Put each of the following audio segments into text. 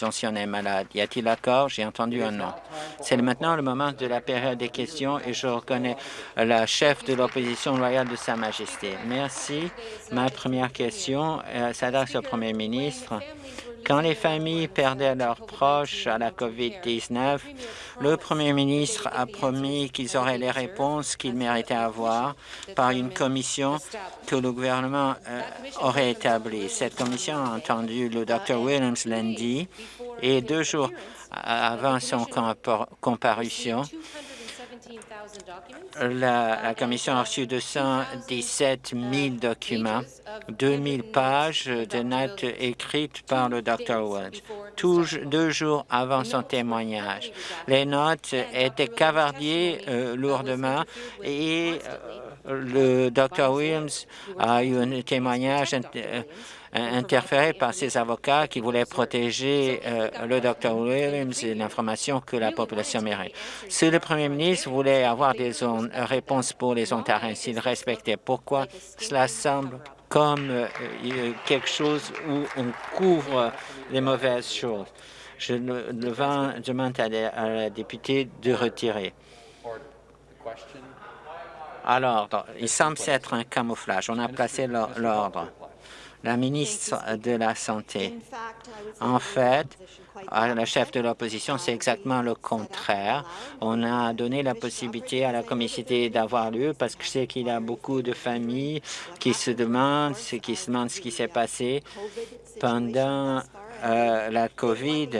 est malade. Y a-t-il accord? J'ai entendu un non. C'est maintenant le moment de la période des questions et je reconnais la chef de l'opposition loyale de Sa Majesté. Merci. Ma première question euh, s'adresse au premier ministre. Quand les familles perdaient leurs proches à la COVID-19, le premier ministre a promis qu'ils auraient les réponses qu'ils méritaient avoir par une commission que le gouvernement euh, aurait établie. Cette commission a entendu le Dr Williams lundi et deux jours avant son comparution, la, Commission a reçu 217 000 documents, 2 000 pages de notes écrites par le Dr. Woods, deux jours avant son témoignage. Les notes étaient cavardiées euh, lourdement et euh, le Dr. Williams a eu un témoignage euh, interféré par ses avocats qui voulaient protéger euh, le Dr Williams et l'information que la population mérite. Si le premier ministre voulait avoir des réponses pour les Ontariens, s'il respectait, pourquoi cela semble comme euh, quelque chose où on couvre les mauvaises choses? Je demande à la députée de retirer. Alors, il semble être un camouflage. On a placé l'ordre la ministre de la Santé. En fait, à la chef de l'opposition, c'est exactement le contraire. On a donné la possibilité à la comité d'avoir lieu parce que je sais qu'il y a beaucoup de familles qui se demandent, qui se demandent ce qui s'est passé pendant euh, la COVID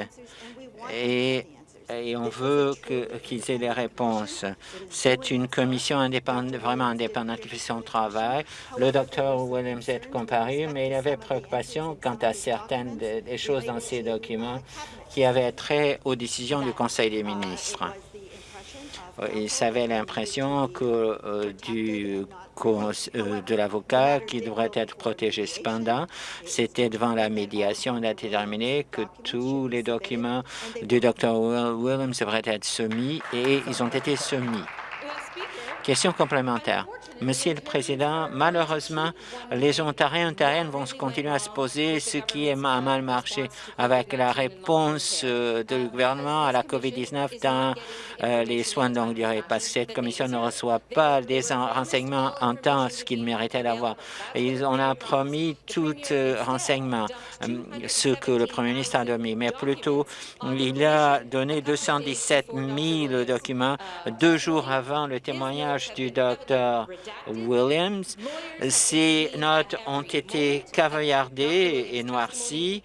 et et on veut qu'ils aient les réponses. C'est une commission indépendante, vraiment indépendante qui fait son travail. Le docteur Williams est comparu, mais il avait préoccupation quant à certaines des choses dans ces documents qui avaient trait aux décisions du Conseil des ministres. Il avait l'impression que euh, du euh, de l'avocat qui devrait être protégé. Cependant, c'était devant la médiation déterminé que tous les documents du Dr Williams devraient être soumis et ils ont été soumis. Question complémentaire. Monsieur le Président, malheureusement, les Ontariens et Ontariennes vont continuer à se poser ce qui est mal marché avec la réponse euh, du gouvernement à la COVID-19 dans euh, les soins de longue durée, parce que cette commission ne reçoit pas des renseignements en temps ce qu'il méritait d'avoir. On a promis tout euh, renseignement, ce que le Premier ministre a donné, mais plutôt, il a donné 217 000 documents deux jours avant le témoignage du docteur Williams. Ces notes ont été caviardées et noircies.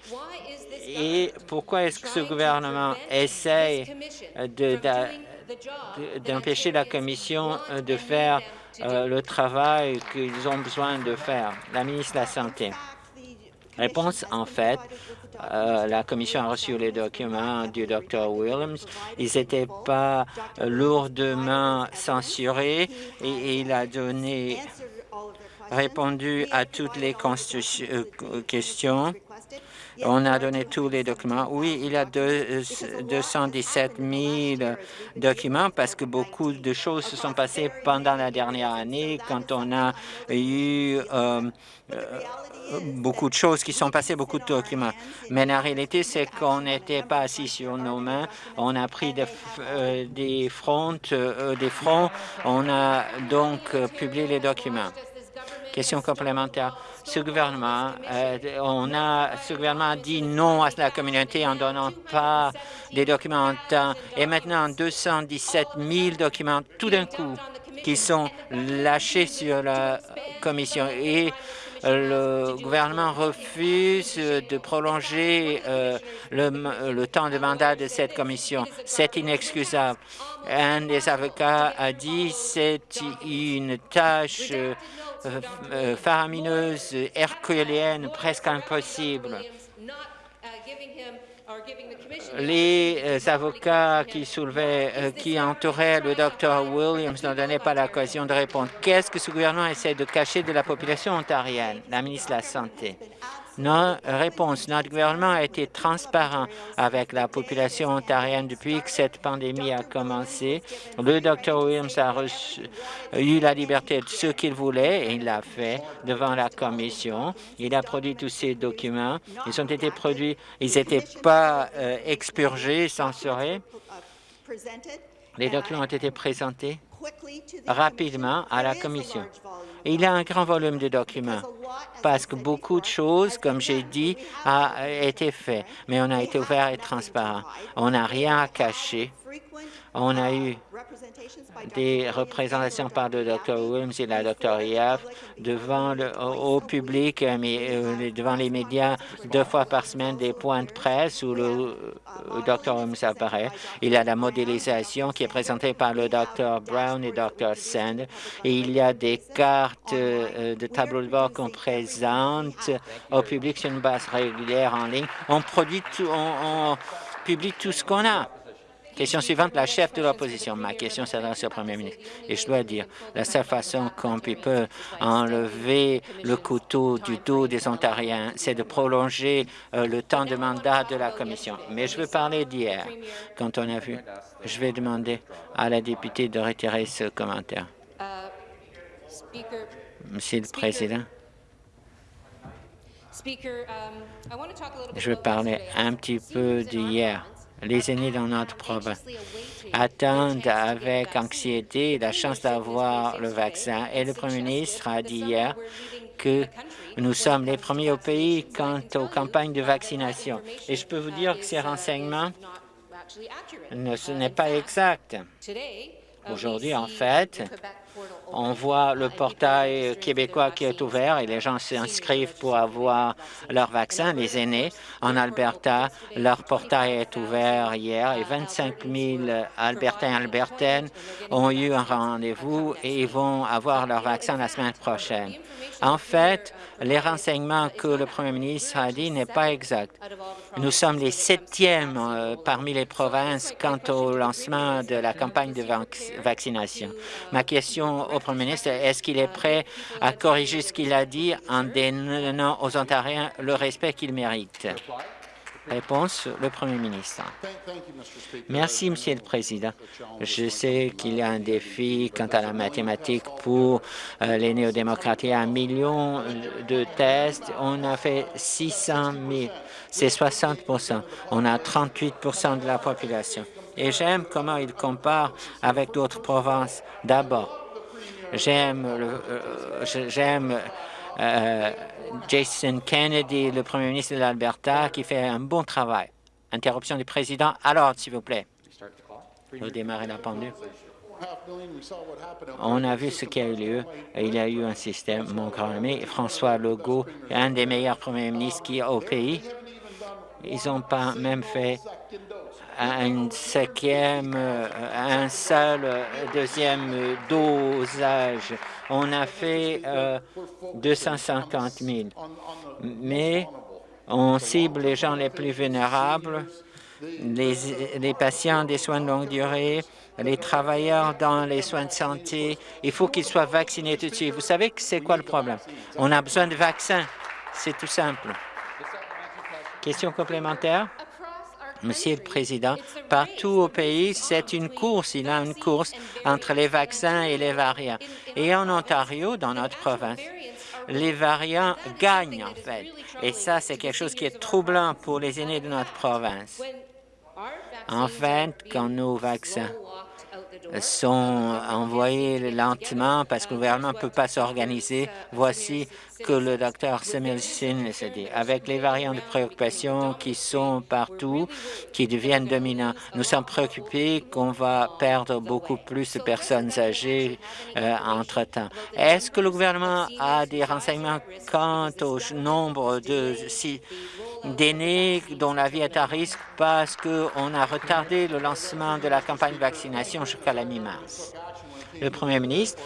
Et pourquoi est-ce que ce gouvernement essaie d'empêcher la Commission de faire euh, le travail qu'ils ont besoin de faire? La ministre de la Santé. Réponse, en fait, euh, la commission a reçu les documents du Dr Williams. Ils n'étaient pas lourdement censurés et, il a donné répondu à toutes les euh, questions. On a donné tous les documents. Oui, il y a 217 000 documents parce que beaucoup de choses se sont passées pendant la dernière année quand on a eu euh, beaucoup de choses qui sont passées, beaucoup de documents. Mais la réalité, c'est qu'on n'était pas assis sur nos mains. On a pris des, euh, fronts, euh, des fronts. On a donc euh, publié les documents. Question complémentaire. Ce gouvernement, on a, ce gouvernement a dit non à la communauté en donnant pas des documents en temps. Et maintenant, 217 000 documents tout d'un coup qui sont lâchés sur la commission. Et le gouvernement refuse de prolonger euh, le, temps de mandat de cette commission. C'est inexcusable. Un des avocats a dit c'est une tâche euh, euh, faramineuse, herculéenne, presque impossible les euh, avocats euh, qui entouraient le docteur Williams ne donnaient pas l'occasion de répondre. Qu'est-ce que ce gouvernement essaie de cacher de la population ontarienne? La ministre de la Santé. Non, réponse. Notre gouvernement a été transparent avec la population ontarienne depuis que cette pandémie a commencé. Le Dr Williams a eu la liberté de ce qu'il voulait et il l'a fait devant la commission. Il a produit tous ces documents. Ils ont été produits, ils n'étaient pas euh, expurgés, censurés. Les documents ont été présentés rapidement à la commission. Il y a un grand volume de documents parce que beaucoup de choses, comme j'ai dit, a été fait, mais on a été ouvert et transparent. On n'a rien à cacher. On a eu des représentations par le Dr Williams et la Dr Yaf devant le, au, public, euh, mais euh, devant les médias deux fois par semaine des points de presse où le, Dr Williams apparaît. Il y a la modélisation qui est présentée par le Dr Brown et Dr Sand et il y a des cartes euh, de tableau de bord qu'on présente au public sur une base régulière en ligne. On produit tout, on, on publie tout ce qu'on a. Question suivante, la chef de l'opposition. Ma question s'adresse au premier ministre. Et je dois dire, la seule façon qu'on peut enlever le couteau du dos des Ontariens, c'est de prolonger euh, le temps de mandat de la commission. Mais je veux parler d'hier, quand on a vu. Je vais demander à la députée de retirer ce commentaire. Monsieur le Président. Je veux parler un petit peu d'hier les aînés dans notre province attendent avec anxiété la chance d'avoir le vaccin. Et le Premier ministre a dit hier que nous sommes les premiers au pays quant aux campagnes de vaccination. Et je peux vous dire que ces renseignements, ne, ce n'est pas exact. Aujourd'hui, en fait, on voit le portail québécois qui est ouvert et les gens s'inscrivent pour avoir leur vaccin, les aînés. En Alberta, leur portail est ouvert hier et 25 000 Albertains et Albertaines ont eu un rendez-vous et ils vont avoir leur vaccin la semaine prochaine. En fait, les renseignements que le Premier ministre a dit n'est pas exact. Nous sommes les septièmes euh, parmi les provinces quant au lancement de la campagne de vaccination. Ma question au Premier ministre, est-ce qu'il est prêt à corriger ce qu'il a dit en donnant aux Ontariens le respect qu'ils méritent? Réponse, le Premier ministre. Merci, Monsieur le Président. Je sais qu'il y a un défi quant à la mathématique pour euh, les néo-démocrates. Il y a un million de tests. On a fait 600 000. C'est 60 On a 38% de la population. Et j'aime comment il compare avec d'autres provinces. D'abord, j'aime euh, euh, Jason Kennedy, le premier ministre de l'Alberta, qui fait un bon travail. Interruption du président. Alors, s'il vous plaît. La pendule. On a vu ce qui a eu lieu. Il y a eu un système, mon grand ami, François Legault, un des meilleurs premiers ministres qui au pays. Ils n'ont pas même fait un cinquième, un seul deuxième dosage. On a fait 250 000, mais on cible les gens les plus vulnérables, les, les patients des soins de longue durée, les travailleurs dans les soins de santé. Il faut qu'ils soient vaccinés tout de suite. Vous savez que c'est quoi le problème? On a besoin de vaccins. C'est tout simple. Question complémentaire? Monsieur le Président, partout au pays, c'est une course. Il y a une course entre les vaccins et les variants. Et en Ontario, dans notre province, les variants gagnent, en fait. Et ça, c'est quelque chose qui est troublant pour les aînés de notre province. En fait, quand nos vaccins sont envoyés lentement parce que le gouvernement ne peut pas s'organiser. Voici que le docteur Samuelson s'est dit. Avec les variants de préoccupation qui sont partout, qui deviennent dominants, nous sommes préoccupés qu'on va perdre beaucoup plus de personnes âgées euh, entre-temps. Est-ce que le gouvernement a des renseignements quant au nombre de d'aînés dont la vie est à risque parce qu'on a retardé le lancement de la campagne de vaccination jusqu'à la mi-mars? Le Premier ministre,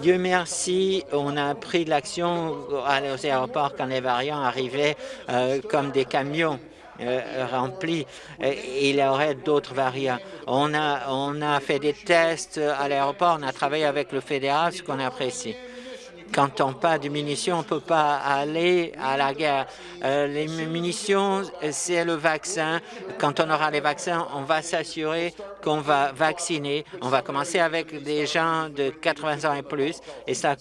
Dieu merci, on a pris de l'action aux aéroports quand les variants arrivaient euh, comme des camions. Euh, remplis. il y aurait d'autres variants. On a, on a fait des tests à l'aéroport, on a travaillé avec le fédéral, ce qu'on apprécie. Quand on pas de munitions, on ne peut pas aller à la guerre. Euh, les munitions, c'est le vaccin. Quand on aura les vaccins, on va s'assurer qu'on va vacciner. On va commencer avec des gens de 80 ans et plus, et ça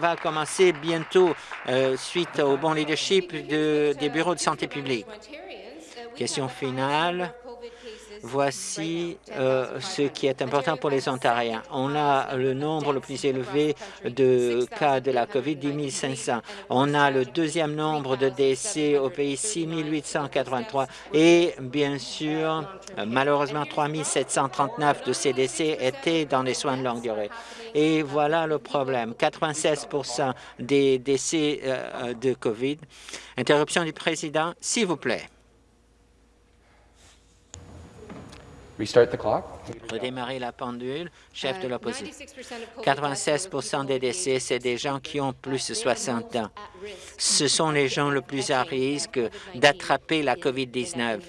va commencer bientôt euh, suite au bon leadership des bureaux de santé publique. Question finale. Voici euh, ce qui est important pour les Ontariens. On a le nombre le plus élevé de cas de la COVID, 10 500. On a le deuxième nombre de décès au pays, 6 883. Et bien sûr, malheureusement, 3 739 de ces décès étaient dans les soins de longue durée. Et voilà le problème. 96% des décès euh, de COVID. Interruption du président, s'il vous plaît. Redémarrer la pendule, chef de uh, l'opposition. 96 des décès, c'est des gens qui ont plus de 60 ans. Ce sont les gens le plus à risque d'attraper la COVID-19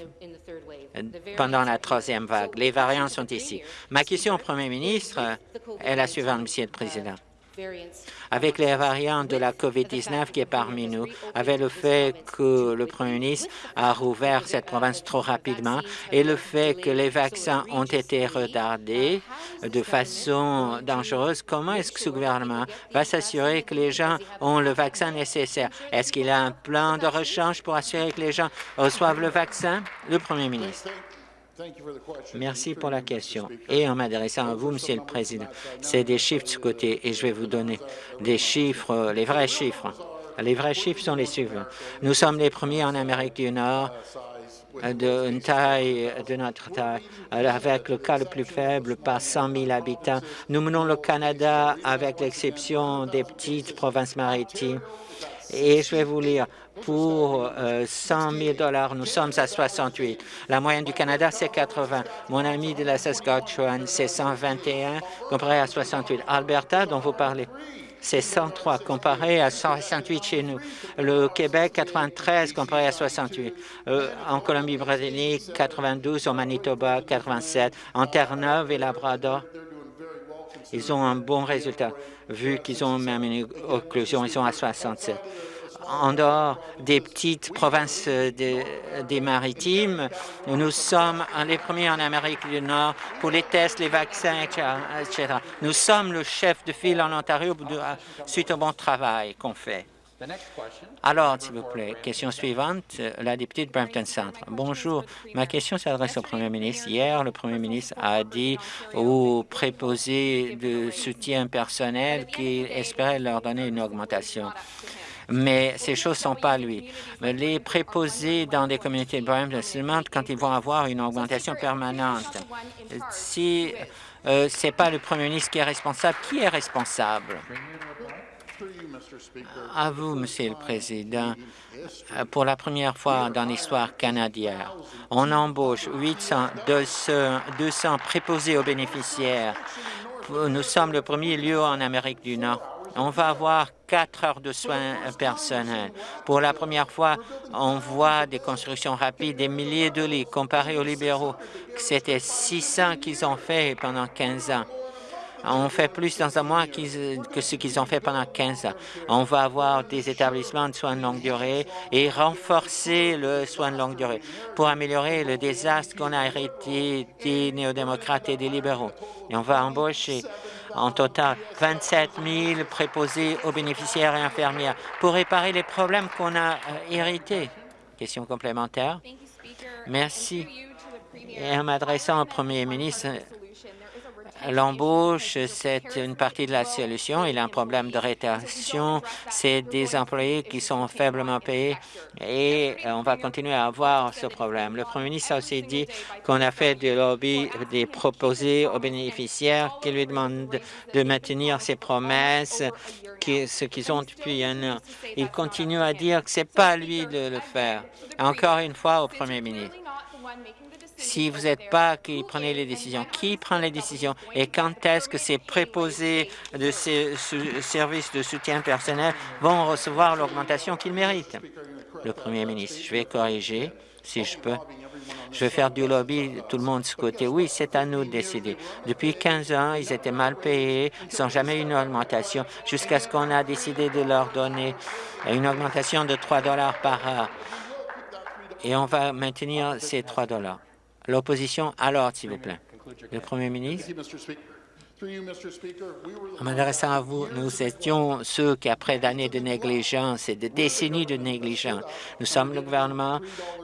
pendant la troisième vague. Les variants sont ici. Ma question au Premier ministre est la suivante, Monsieur le Président avec les variants de la COVID-19 qui est parmi nous, avec le fait que le Premier ministre a rouvert cette province trop rapidement et le fait que les vaccins ont été retardés de façon dangereuse, comment est-ce que ce gouvernement va s'assurer que les gens ont le vaccin nécessaire? Est-ce qu'il a un plan de rechange pour assurer que les gens reçoivent le vaccin? Le Premier ministre. Merci pour la question. Et en m'adressant à vous, Monsieur le Président, c'est des chiffres de ce côté et je vais vous donner des chiffres, les vrais chiffres. Les vrais chiffres sont les suivants. Nous sommes les premiers en Amérique du Nord d'une taille de notre taille, avec le cas le plus faible par 100 000 habitants. Nous menons le Canada avec l'exception des petites provinces maritimes. Et je vais vous lire, pour 100 000 dollars, nous sommes à 68. La moyenne du Canada, c'est 80. Mon ami de la Saskatchewan, c'est 121 comparé à 68. Alberta, dont vous parlez, c'est 103 comparé à 168 chez nous. Le Québec, 93 comparé à 68. Euh, en Colombie-Britannique, 92. Au Manitoba, 87. En Terre-Neuve et Labrador, ils ont un bon résultat, vu qu'ils ont même une occlusion, ils sont à 67 en dehors des petites provinces des maritimes. Nous sommes les premiers en Amérique du Nord pour les tests, les vaccins, etc. Nous sommes le chef de file en Ontario suite au bon travail qu'on fait. Alors, s'il vous plaît, question suivante, la députée de Brampton Centre. Bonjour, ma question s'adresse au Premier ministre. Hier, le Premier ministre a dit aux préposés de soutien personnel qu'il espérait leur donner une augmentation mais ces choses ne sont pas lui. Les préposés dans des communautés de se demandent quand ils vont avoir une augmentation permanente. Si euh, ce n'est pas le premier ministre qui est responsable, qui est responsable? À vous, Monsieur le Président. Pour la première fois dans l'histoire canadienne, on embauche 800, 200 préposés aux bénéficiaires. Nous sommes le premier lieu en Amérique du Nord on va avoir quatre heures de soins personnels. Pour la première fois, on voit des constructions rapides, des milliers de lits, comparés aux libéraux, c'était 600 qu'ils ont fait pendant 15 ans. On fait plus dans un mois que ce qu'ils ont fait pendant 15 ans. On va avoir des établissements de soins de longue durée et renforcer le soin de longue durée pour améliorer le désastre qu'on a hérité des néo-démocrates et des libéraux. Et on va embaucher en total 27 000 préposés aux bénéficiaires et infirmières pour réparer les problèmes qu'on a euh, hérités. Question complémentaire. Merci. Et en m'adressant au Premier ministre, L'embauche, c'est une partie de la solution. Il y a un problème de rétention. C'est des employés qui sont faiblement payés et on va continuer à avoir ce problème. Le Premier ministre a aussi dit qu'on a fait des lobbies, des proposés aux bénéficiaires qui lui demandent de maintenir ses promesses, ce qu'ils ont depuis un an. Il continue à dire que ce n'est pas lui de le faire. Encore une fois au Premier ministre si vous n'êtes pas qui prenez les décisions, qui prend les décisions et quand est-ce que ces préposés de ces services de soutien personnel vont recevoir l'augmentation qu'ils méritent? Le Premier ministre, je vais corriger, si je peux. Je vais faire du lobby, tout le monde ce côté. Oui, c'est à nous de décider. Depuis 15 ans, ils étaient mal payés, n'ont jamais une augmentation, jusqu'à ce qu'on a décidé de leur donner une augmentation de 3 dollars par heure. Et on va maintenir ces 3 dollars. L'opposition, alors, s'il vous plaît. Le Premier ministre. En m'adressant à vous, nous étions ceux qui, après d'années de négligence et de décennies de négligence, nous sommes le gouvernement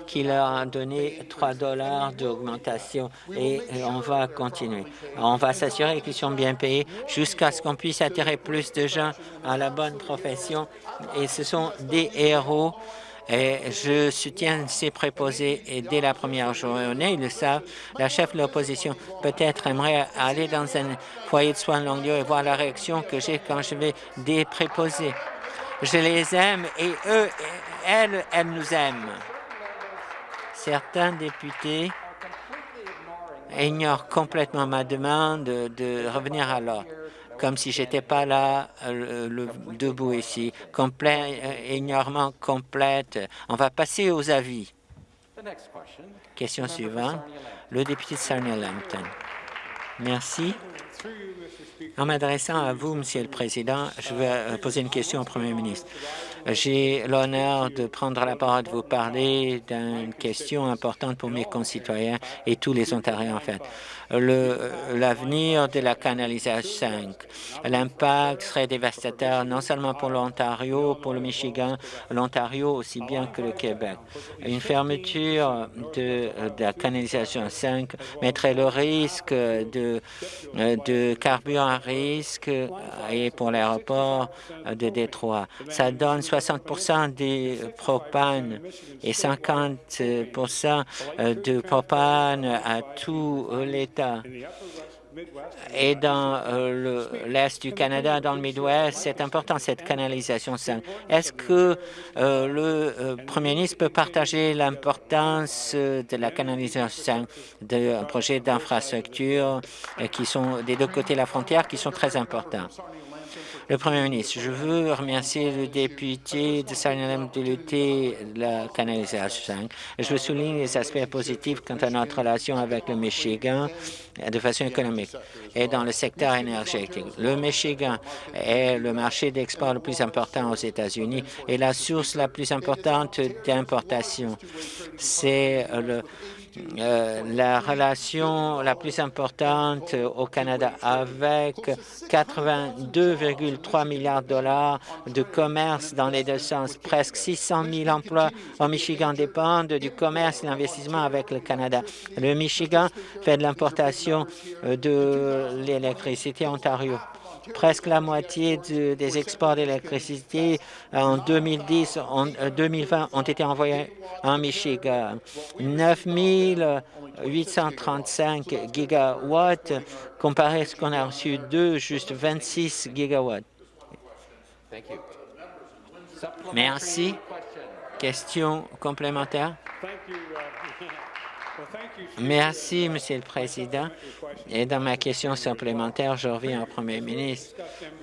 qui leur a donné 3 dollars d'augmentation et on va continuer. On va s'assurer qu'ils sont bien payés jusqu'à ce qu'on puisse attirer plus de gens à la bonne profession et ce sont des héros et je soutiens ces préposés et dès la première journée, ils le savent, la chef de l'opposition peut-être aimerait aller dans un foyer de soins de longue durée et voir la réaction que j'ai quand je vais des. Je les aime et eux, elles, elles nous aiment. Certains députés ignorent complètement ma demande de revenir à l'ordre comme si j'étais pas là euh, debout ici. Complet, euh, ignorement complète. On va passer aux avis. Question suivante. Le député de Sarnia-Lambton. Merci. En m'adressant à vous, Monsieur le Président, je vais euh, poser une question au Premier ministre. J'ai l'honneur de prendre la parole de vous parler d'une question importante pour mes concitoyens et tous les Ontariens, en fait l'avenir de la canalisation 5. L'impact serait dévastateur non seulement pour l'Ontario, pour le Michigan, l'Ontario aussi bien que le Québec. Une fermeture de, la canalisation 5 mettrait le risque de, carburant à risque et pour l'aéroport de Détroit. Ça donne 60% des propanes et 50% de propane à tout et dans euh, l'Est du Canada, dans le Midwest, c'est important cette canalisation Est-ce que euh, le euh, Premier ministre peut partager l'importance de la canalisation d'un projet d'infrastructure qui sont des deux côtés de la frontière qui sont très importants? Le Premier ministre, je veux remercier le député de Salem de lutter la canalisation. Je veux souligner les aspects positifs quant à notre relation avec le Michigan de façon économique et dans le secteur énergétique. Le Michigan est le marché d'export le plus important aux États-Unis et la source la plus importante d'importation. C'est le euh, la relation la plus importante au Canada avec 82,3 milliards de dollars de commerce dans les deux sens. Presque 600 000 emplois au Michigan dépendent du commerce et l'investissement avec le Canada. Le Michigan fait de l'importation euh, de l'électricité Ontario presque la moitié des exports d'électricité en 2010, en 2020 ont été envoyés en Michigan. 9 835 gigawatts comparé à ce qu'on a reçu d'eux, juste 26 gigawatts. Merci. Question complémentaire? Merci, Monsieur le Président. Et dans ma question supplémentaire, je reviens au Premier ministre.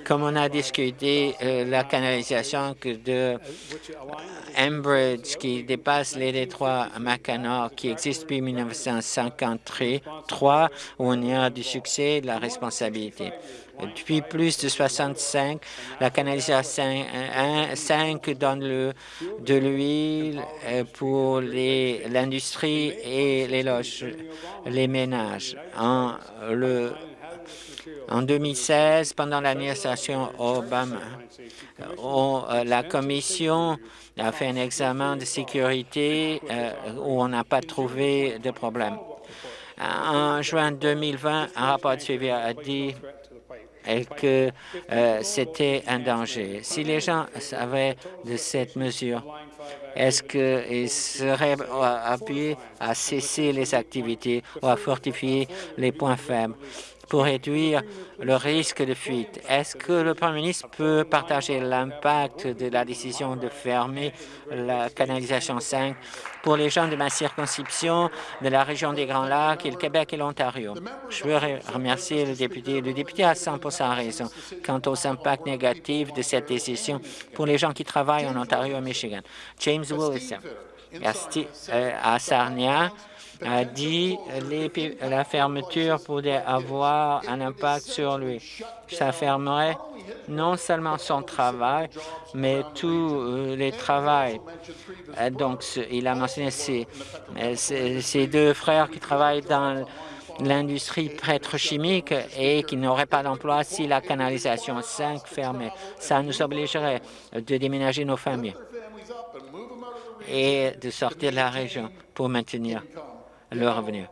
Comme on a discuté euh, la canalisation de Enbridge qui dépasse les détroits Mackinac, qui existe depuis 1953, où on y a du succès et de la responsabilité. Depuis plus de 65, la canalisation 5 donne le, de l'huile euh, pour l'industrie et les loges, les ménages. En, le, en 2016, pendant l'administration Obama, euh, la Commission a fait un examen de sécurité euh, où on n'a pas trouvé de problème. En juin 2020, un rapport de suivi a dit et que euh, c'était un danger. Si les gens savaient de cette mesure, est-ce qu'ils seraient appuyés à cesser les activités ou à fortifier les points faibles? Pour réduire le risque de fuite. Est-ce que le Premier ministre peut partager l'impact de la décision de fermer la canalisation 5 pour les gens de ma circonscription, de la région des Grands Lacs, et le Québec et l'Ontario? Je veux remercier le député. Le député a 100 raison quant aux impacts négatifs de cette décision pour les gens qui travaillent en Ontario et Michigan. James Wilson, euh, à Sarnia, a dit que la fermeture pourrait avoir un impact sur lui. Ça fermerait non seulement son travail, mais tous euh, les travaux. Euh, donc, il a mentionné ses, ses deux frères qui travaillent dans l'industrie pétrochimique et qui n'aurait pas d'emploi si la canalisation 5 fermait. Ça nous obligerait de déménager nos familles et de sortir de la région pour maintenir le revenu.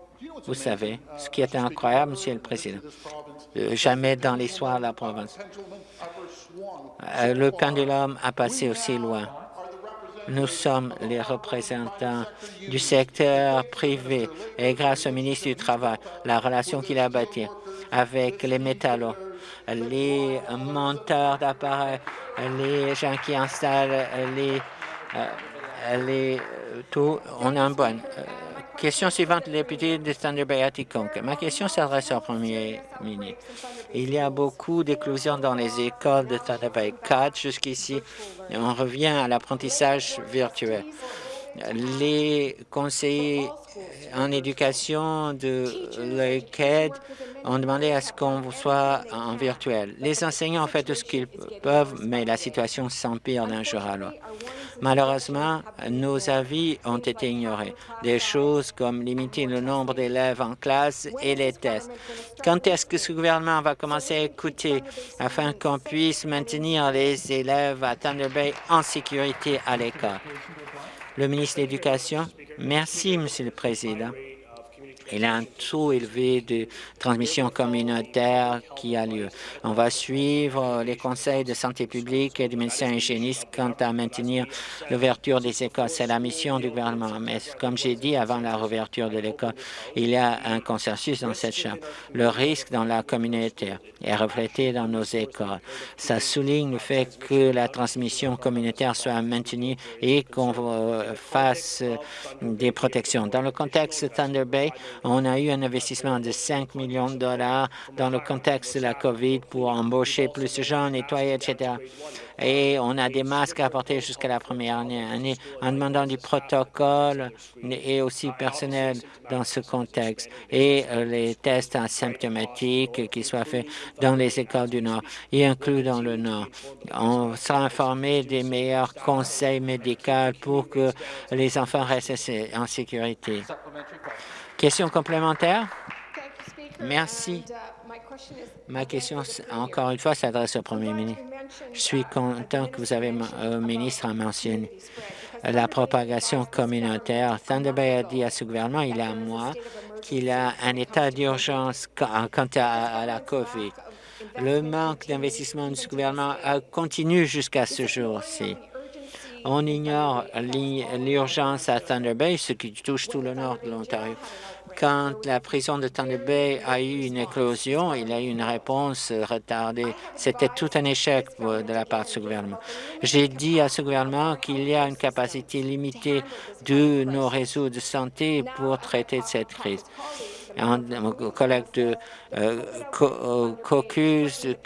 Vous savez, ce qui est incroyable, Monsieur le Président, euh, jamais dans l'histoire de la province, euh, le pendulum a passé aussi loin. Nous sommes les représentants du secteur privé et grâce au ministre du Travail, la relation qu'il a bâtie avec les métallos, les monteurs d'appareils, les gens qui installent les, euh, les tout, on a un bon. Question suivante, le député de Thunder Bay. Ma question s'adresse au premier ministre. Il y a beaucoup d'éclosions dans les écoles de Thunder Bay 4 jusqu'ici. On revient à l'apprentissage virtuel. Les conseillers en éducation de l'ECAD ont demandé à ce qu'on soit en virtuel. Les enseignants ont fait tout ce qu'ils peuvent, mais la situation s'empire d'un jour à l'autre. Malheureusement, nos avis ont été ignorés. Des choses comme limiter le nombre d'élèves en classe et les tests. Quand est-ce que ce gouvernement va commencer à écouter afin qu'on puisse maintenir les élèves à Thunder Bay en sécurité à l'école? Le ministre de l'Éducation. Merci, Monsieur le Président. Il y a un taux élevé de transmission communautaire qui a lieu. On va suivre les conseils de santé publique et du médecin hygiéniste quant à maintenir l'ouverture des écoles. C'est la mission du gouvernement. Mais comme j'ai dit avant la réouverture de l'école, il y a un consensus dans cette Chambre. Le risque dans la communauté est reflété dans nos écoles. Ça souligne le fait que la transmission communautaire soit maintenue et qu'on euh, fasse des protections. Dans le contexte de Thunder Bay, on a eu un investissement de 5 millions de dollars dans le contexte de la COVID pour embaucher plus de gens, nettoyer, etc. Et on a des masques à porter jusqu'à la première année en demandant du protocole et aussi personnel dans ce contexte. Et euh, les tests asymptomatiques qui soient faits dans les écoles du Nord y inclus dans le Nord. On sera informé des meilleurs conseils médicaux pour que les enfants restent en sécurité. Question complémentaire? Merci. Ma question, encore une fois, s'adresse au Premier ministre. Je suis content que vous avez, euh, ministre, a mentionné la propagation communautaire. Thunder Bay a dit à ce gouvernement, il y a un mois, qu'il a un état d'urgence quant à, la COVID. Le manque d'investissement de ce gouvernement continue jusqu'à ce jour-ci. On ignore l'urgence à Thunder Bay, ce qui touche tout le nord de l'Ontario. Quand la prison de Thunder Bay a eu une éclosion, il a eu une réponse retardée. C'était tout un échec de la part de ce gouvernement. J'ai dit à ce gouvernement qu'il y a une capacité limitée de nos réseaux de santé pour traiter cette crise mon collègue de euh, euh, Caucus de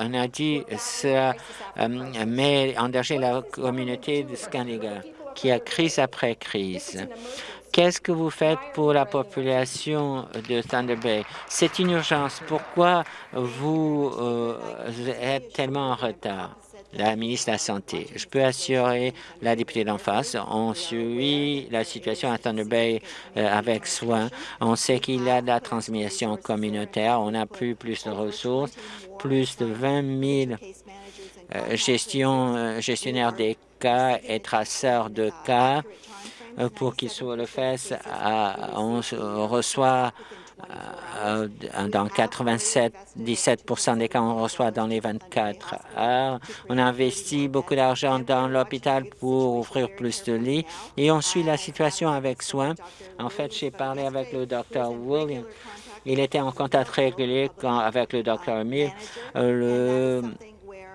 on a dit ça euh, met en danger la communauté de Scandinavie qui a crise après crise. Qu'est-ce que vous faites pour la population de Thunder Bay? C'est une urgence. Pourquoi vous êtes tellement en retard? La ministre de la Santé. Je peux assurer la députée d'en face, on suit la situation à Thunder Bay euh, avec soin. On sait qu'il y a de la transmission communautaire, on a plus, plus de ressources, plus de 20 000 euh, euh, gestionnaires des cas et traceurs de cas pour qu'ils soient le fait. on reçoit dans 87, 17 des cas, on reçoit dans les 24 heures. On investit beaucoup d'argent dans l'hôpital pour offrir plus de lits et on suit la situation avec soin. En fait, j'ai parlé avec le docteur William. Il était en contact régulier avec le docteur Mill, euh,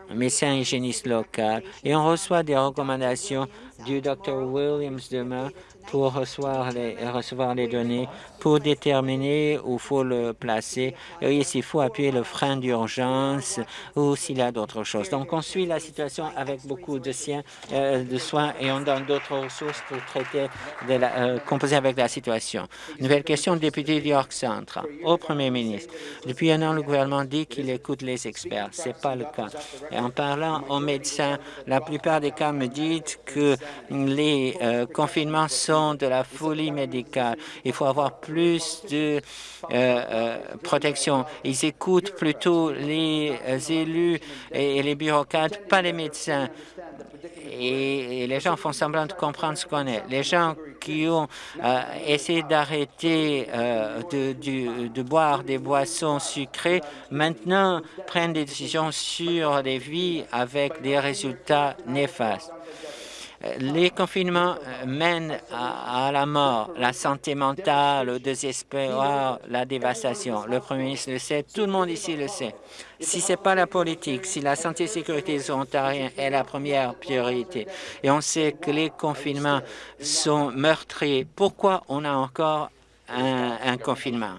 le médecin hygiéniste local, et on reçoit des recommandations du Dr Williams demain pour recevoir les, recevoir les données, pour déterminer où faut le placer et s'il faut appuyer le frein d'urgence ou s'il y a d'autres choses. Donc, on suit la situation avec beaucoup de, siens, euh, de soins et on donne d'autres ressources pour traiter, de euh, composer avec la situation. Nouvelle question, député d'York Centre. Au Premier ministre, depuis un an, le gouvernement dit qu'il écoute les experts. Ce n'est pas le cas. En parlant aux médecins, la plupart des cas me disent que les euh, confinements sont de la folie médicale. Il faut avoir plus de euh, euh, protection. Ils écoutent plutôt les élus et les bureaucrates, pas les médecins et, les gens font semblant de comprendre ce qu'on est. Les gens qui ont euh, essayé d'arrêter euh, de, de, boire des boissons sucrées maintenant prennent des décisions sur les vies avec des résultats néfastes. Les confinements euh, mènent à, la mort, la santé mentale, le désespoir, la dévastation. Le Premier ministre le sait, tout le monde ici le sait. Si ce n'est pas la politique, si la santé et la sécurité des Ontariens est la première priorité, et on sait que les confinements sont meurtriers, pourquoi on a encore un, un confinement?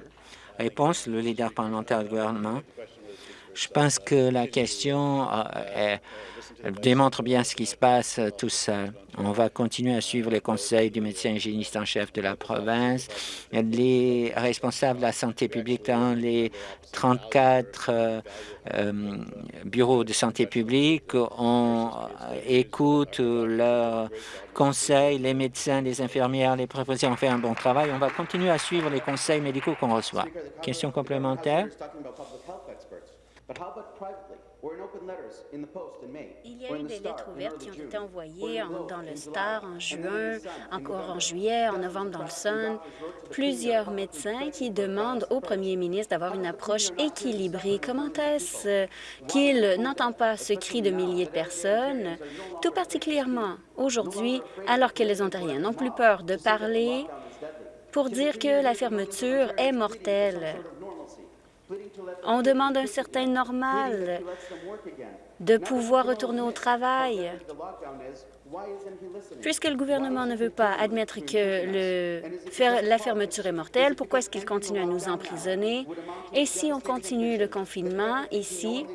Réponse, le leader parlementaire du gouvernement. Je pense que la question euh, est démontre bien ce qui se passe euh, tout seul. On va continuer à suivre les conseils du médecin hygiéniste en chef de la province. Les responsables de la santé publique dans les 34 euh, euh, bureaux de santé publique on écoute leurs conseils. Les médecins, les infirmières, les préposés ont fait un bon travail. On va continuer à suivre les conseils médicaux qu'on reçoit. Question complémentaire? Il y a eu des lettres ouvertes qui ont été envoyées dans le Star en juin, encore en juillet, en novembre dans le Sun. Plusieurs médecins qui demandent au premier ministre d'avoir une approche équilibrée? Comment est-ce qu'il n'entend pas ce cri de milliers de personnes, tout particulièrement aujourd'hui, alors que les Ontariens n'ont plus peur de parler pour dire que la fermeture est mortelle? On demande un certain normal de pouvoir retourner au travail. Puisque le gouvernement ne veut pas admettre que la fermeture est mortelle, pourquoi est-ce qu'il continue à nous emprisonner? Et si on continue le confinement ici,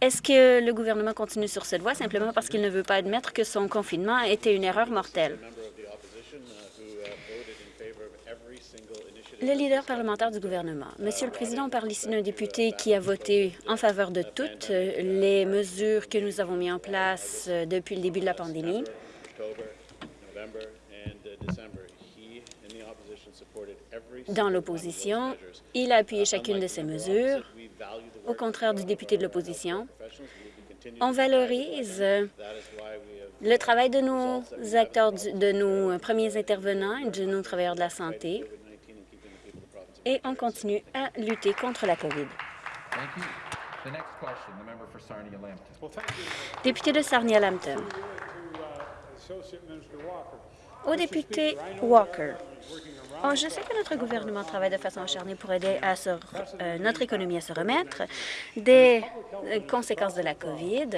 est-ce que le gouvernement continue sur cette voie simplement parce qu'il ne veut pas admettre que son confinement était une erreur mortelle? Le leader parlementaire du gouvernement. Monsieur le Président, on parle ici d'un député qui a voté en faveur de toutes les mesures que nous avons mises en place euh, depuis le début de la pandémie. Dans l'opposition, il a appuyé chacune de ces mesures, au contraire du député de l'opposition. On valorise le travail de nos acteurs, de nos premiers intervenants et de nos travailleurs de la santé et on continue à lutter contre la COVID. Député de Sarnia-Lambton. Au député Walker, oh, je sais que notre gouvernement travaille de façon acharnée pour aider à euh, notre économie à se remettre des euh, conséquences de la COVID.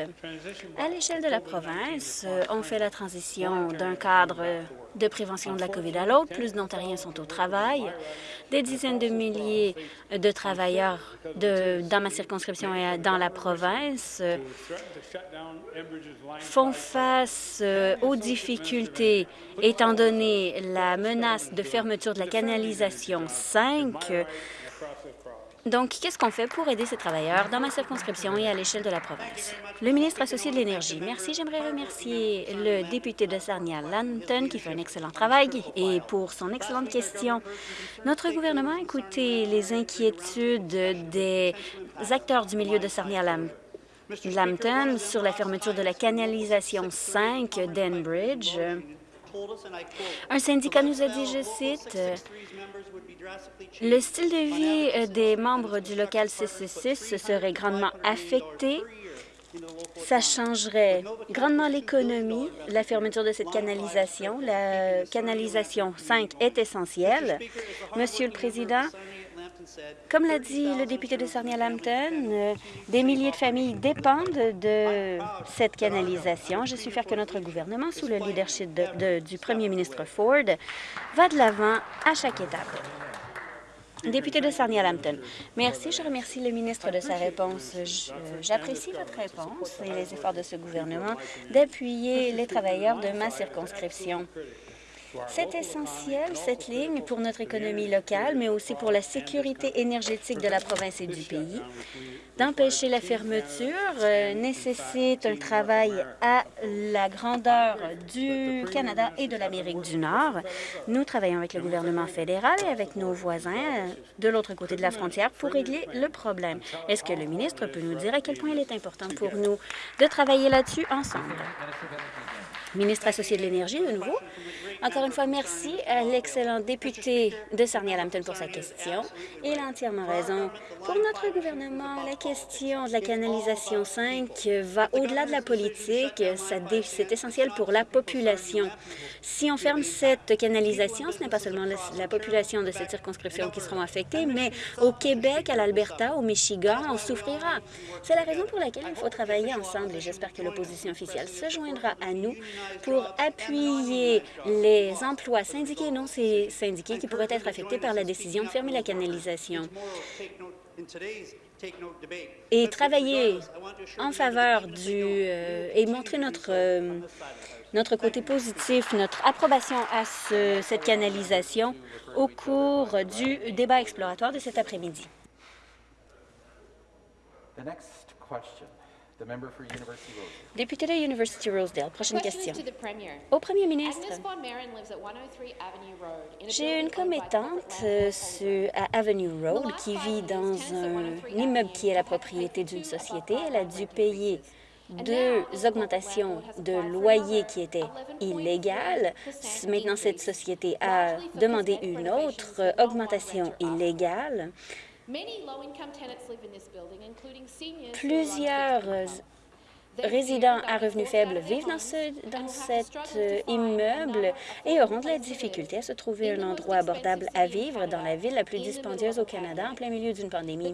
À l'échelle de la province, on fait la transition d'un cadre de prévention de la COVID à l'autre. Plus d'Ontariens sont au travail. Des dizaines de milliers de travailleurs dans ma circonscription et dans la province euh, font face euh, aux difficultés étant donné la menace de fermeture de la canalisation 5 donc, qu'est-ce qu'on fait pour aider ces travailleurs dans ma circonscription et à l'échelle de la province? Le ministre associé de l'Énergie. Merci. J'aimerais remercier le député de Sarnia-Lanton qui fait un excellent travail et pour son excellente question. Notre gouvernement a écouté les inquiétudes des acteurs du milieu de Sarnia-Lanton sur la fermeture de la canalisation 5 d'Enbridge. Un syndicat nous a dit, je cite, le style de vie euh, des membres du local 666 serait grandement affecté. Ça changerait grandement l'économie, la fermeture de cette canalisation. La canalisation 5 est essentielle. Monsieur le Président, Comme l'a dit le député de Sarnia-Lambton, euh, des milliers de familles dépendent de cette canalisation. Je suis fière que notre gouvernement, sous le leadership du premier ministre Ford, va de l'avant à chaque étape. Député de Sarnia-Lambton, merci. Je remercie le ministre de sa réponse. J'apprécie votre réponse et les efforts de ce gouvernement d'appuyer les travailleurs de ma circonscription. C'est essentiel, cette ligne, pour notre économie locale, mais aussi pour la sécurité énergétique de la province et du pays. D'empêcher la fermeture euh, nécessite un travail à la grandeur du Canada et de l'Amérique du Nord. Nous travaillons avec le gouvernement fédéral et avec nos voisins euh, de l'autre côté de la frontière pour régler le problème. Est-ce que le ministre peut nous dire à quel point il est important pour nous de travailler là-dessus ensemble? Ministre associé de l'Énergie, de nouveau. Encore une fois, merci à l'excellent député de Sarnia-Lambton pour sa question. Il a entièrement raison. Pour notre gouvernement, la question de la canalisation 5 va au-delà de la politique. C'est essentiel pour la population. Si on ferme cette canalisation, ce n'est pas seulement la, population de cette circonscription qui sera affectée, mais au Québec, à l'Alberta, au Michigan, on souffrira. C'est la raison pour laquelle il faut travailler ensemble et j'espère que l'opposition officielle se joindra à nous pour appuyer les emplois syndiqués et non syndiqués qui pourraient être affectés par la décision de fermer la canalisation et travailler en faveur du euh, et montrer notre euh, notre côté positif, notre approbation à cette canalisation au cours du débat exploratoire de cet après-midi. Député de University Rosedale, prochaine question. Au premier ministre, j'ai une commettante euh, à Avenue Road qui vit dans un immeuble qui est la propriété d'une société. Elle a dû payer deux augmentations de loyer qui étaient illégales. Maintenant, cette société a demandé une autre augmentation illégale. Plusieurs résidents à revenus faibles vivent dans, ce, dans cet euh, immeuble et auront de la difficulté à se trouver un endroit abordable à vivre dans la ville la plus dispendieuse au Canada en plein milieu d'une pandémie.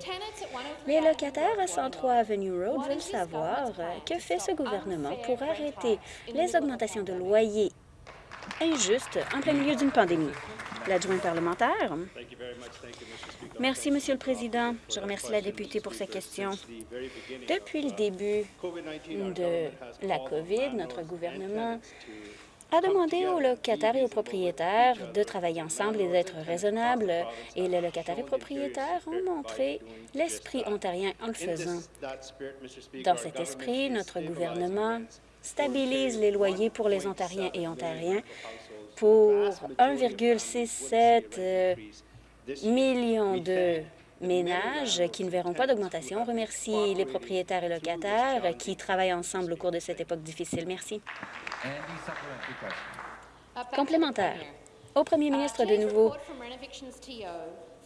Les locataires à 103 Avenue Road veulent savoir euh, que fait ce gouvernement pour arrêter les augmentations de loyers injustes en plein milieu d'une pandémie. L'adjoint parlementaire. Merci, Monsieur le Président. Je remercie la députée pour sa question. Depuis le début de la COVID, notre gouvernement a demandé aux locataires et aux propriétaires de travailler ensemble et d'être raisonnables, et les locataires et propriétaires ont montré l'esprit ontarien en le faisant. Dans cet esprit, notre gouvernement stabilise les loyers pour les Ontariens et Ontariens pour 1,67 millions de ménages qui ne verront pas d'augmentation. On remercie les propriétaires et locataires qui travaillent ensemble au cours de cette époque difficile. Merci. Complémentaire. Au premier ministre de nouveau,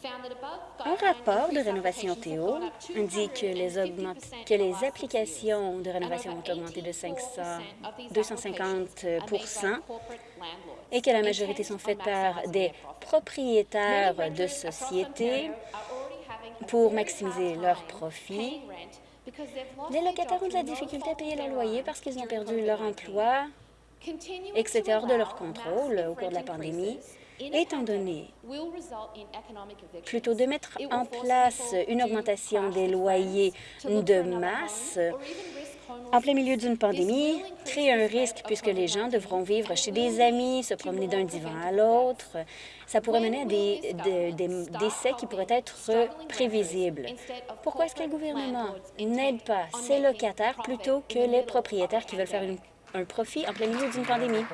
un rapport de rénovation Théo indique que les, que les applications de rénovation ont augmenté de 500, 250% et que la majorité sont faites par des propriétaires de sociétés pour maximiser leurs profits. Les locataires ont de la difficulté à payer leur loyer parce qu'ils ont perdu leur emploi et que c'était hors de leur contrôle au cours de la pandémie étant donné, plutôt de mettre en place une augmentation des loyers de masse en plein milieu d'une pandémie, crée un risque puisque les gens devront vivre chez des amis, se promener d'un divan à l'autre. Ça pourrait mener à des, décès qui pourraient être prévisibles. Pourquoi est-ce que le gouvernement n'aide pas ces locataires plutôt que les propriétaires qui veulent faire un profit en plein milieu d'une pandémie?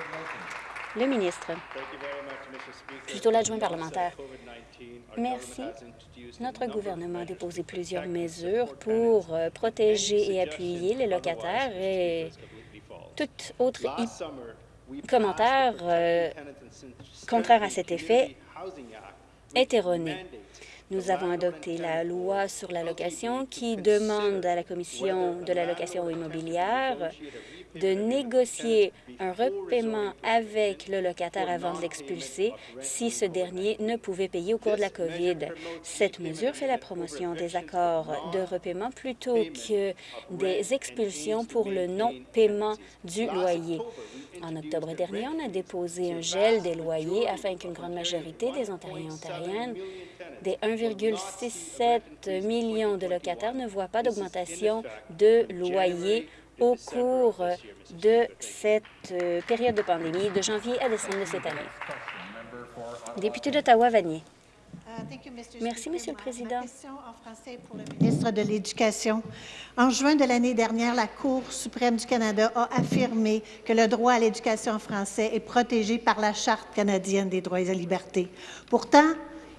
Le ministre. Plutôt l'adjoint parlementaire. Merci. Notre gouvernement a déposé plusieurs mesures pour euh, protéger et appuyer les locataires et tout autre commentaire euh, contraire à cet effet est erroné. Nous avons adopté la loi sur l'allocation qui demande à la Commission de l'allocation immobilière de négocier un repaiement avec le locataire avant de l'expulser si ce dernier ne pouvait payer au cours de la COVID. Cette mesure fait la promotion des accords de repaiement plutôt que des expulsions pour le non-paiement du loyer. En octobre dernier, on a déposé un gel des loyers afin qu'une grande majorité des Ontariens et Ontariennes des 1,67 millions de locataires ne voient pas d'augmentation de loyer au cours de cette euh, période de pandémie de janvier à décembre de cette année. Député d'Ottawa-Vanier. Merci, Monsieur le Président. question en français pour le ministre de l'Éducation. En juin de l'année dernière, la Cour suprême du Canada a affirmé que le droit à l'éducation en français est protégé par la Charte canadienne des droits et libertés. Pourtant,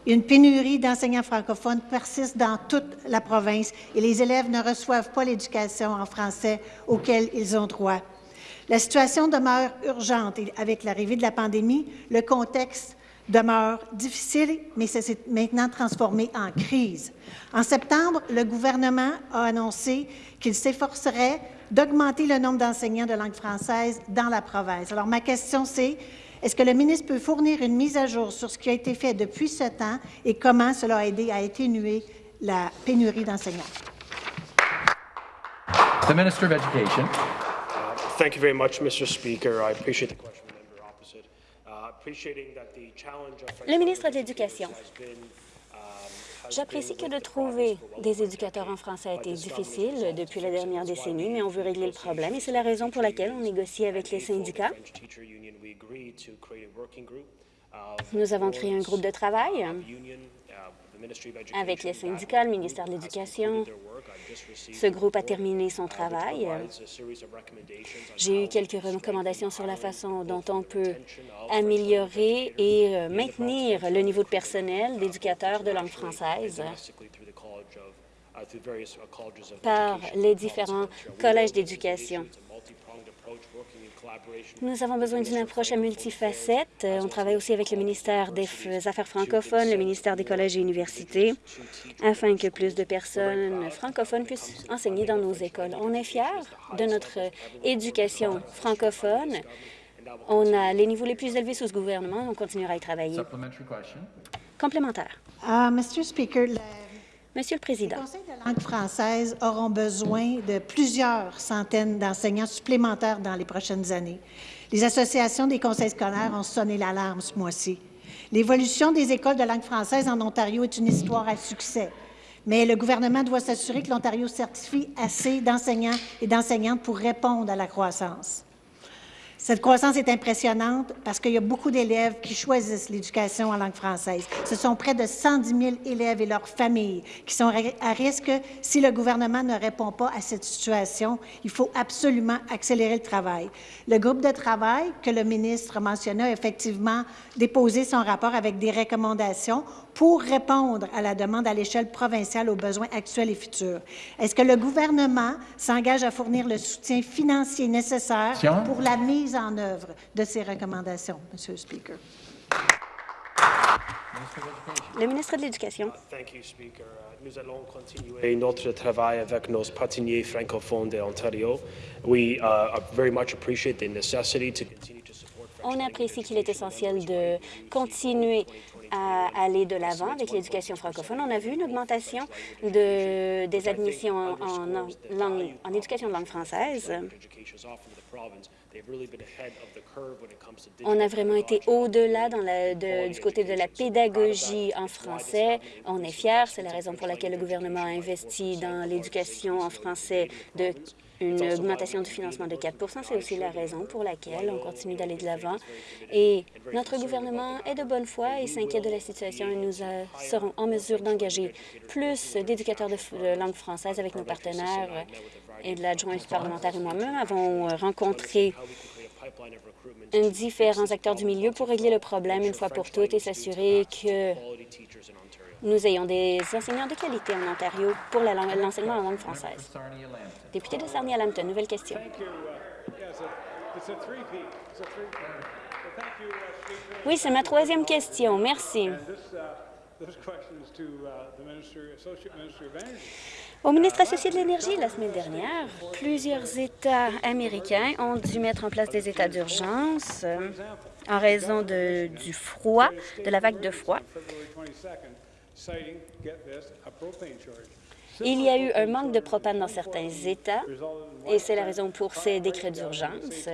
une pénurie d'enseignants francophones persiste dans toute la province et les élèves ne reçoivent pas l'éducation en français auquel ils ont droit. La situation demeure urgente et avec l'arrivée de la pandémie, le contexte demeure difficile, mais ça s'est maintenant transformé en crise. En septembre, le gouvernement a annoncé qu'il s'efforcerait d'augmenter le nombre d'enseignants de langue française dans la province. Alors, ma question, c'est est-ce que le ministre peut fournir une mise à jour sur ce qui a été fait depuis ce temps et comment cela a aidé à atténuer la pénurie d'enseignants? The Minister of Education. Thank you very much, Mr. Speaker. I appreciate the question. Uh, Le ministre de l'Éducation. J'apprécie que de trouver des éducateurs en français a été difficile depuis la dernière décennie, mais on veut régler le problème et c'est la raison pour laquelle on négocie avec les syndicats. Nous avons créé un groupe de travail avec les syndicats, le ministère de l'Éducation. Ce groupe a terminé son travail. J'ai eu quelques recommandations sur la façon dont on peut améliorer et euh, maintenir le niveau de personnel d'éducateurs de langue française uh, uh, par les différents collèges d'éducation. Nous avons besoin d'une approche à multifacettes. Euh, On travaille aussi avec le ministère des F- Affaires francophones, le ministère des collèges et universités, afin que plus de personnes francophones puissent enseigner dans nos écoles. On est fiers de notre éducation francophone. On a les niveaux les plus élevés sous ce gouvernement. On continuera à y travailler. Complémentaire. Uh, Mr. Speaker, le Monsieur le Président, conseils de langue française auront besoin de plusieurs centaines d'enseignants supplémentaires dans les prochaines années. Les associations des conseils scolaires ont sonné l'alarme ce mois-ci. L'évolution des écoles de langue française en Ontario est une histoire à succès. Mais le gouvernement doit s'assurer que l'Ontario certifie assez d'enseignants et d'enseignantes pour répondre à la croissance. Cette croissance est impressionnante parce qu'il y a beaucoup d'élèves qui choisissent l'éducation en langue française. Ce sont près de 110 000 élèves et leurs familles qui sont à risque si le gouvernement ne répond pas à cette situation. Il faut absolument accélérer le travail. Le groupe de travail que le ministre mentionnait a effectivement déposé son rapport avec des recommandations pour répondre à la demande à l'échelle provinciale aux besoins actuels et futurs. Est-ce que le gouvernement s'engage à fournir le soutien financier nécessaire pour la mise en œuvre de ces recommandations, Monsieur le Speaker? le ministre de l'Éducation. Thank you, Speaker. Uh, Nous allons continuer notre travail avec nos partenaires francophones de Ontario. We uh, very much appreciate the necessity to continue On apprécie qu'il est essentiel de continuer à aller de l'avant avec l'éducation francophone. On a vu une augmentation de, des admissions en, en, éducation de langue française. On a vraiment été au-delà du côté de la pédagogie en français. On est fiers. C'est la raison pour laquelle le gouvernement a investi dans l'éducation en français une augmentation du financement de 4% C'est aussi la raison pour laquelle on continue d'aller de l'avant. Et notre gouvernement est de bonne foi et s'inquiète de la situation et nous euh, serons en mesure d'engager plus d'éducateurs de, langue française avec nos partenaires et de l'adjointe parlementaire et moi-même avons euh, rencontré différents acteurs du milieu pour régler le problème une fois pour toutes et s'assurer que nous ayons des enseignants de qualité en Ontario pour la l'enseignement en langue française. Député de Sarnia-Lambton, nouvelle question. Oui, c'est ma troisième question. Merci. Au ministre associé de l'Énergie, la semaine dernière, plusieurs États américains ont dû mettre en place des états d'urgence en raison de, du froid, de la vague de froid. Il y a eu un manque de propane dans certains États et c'est la raison pour ces décrets d'urgence.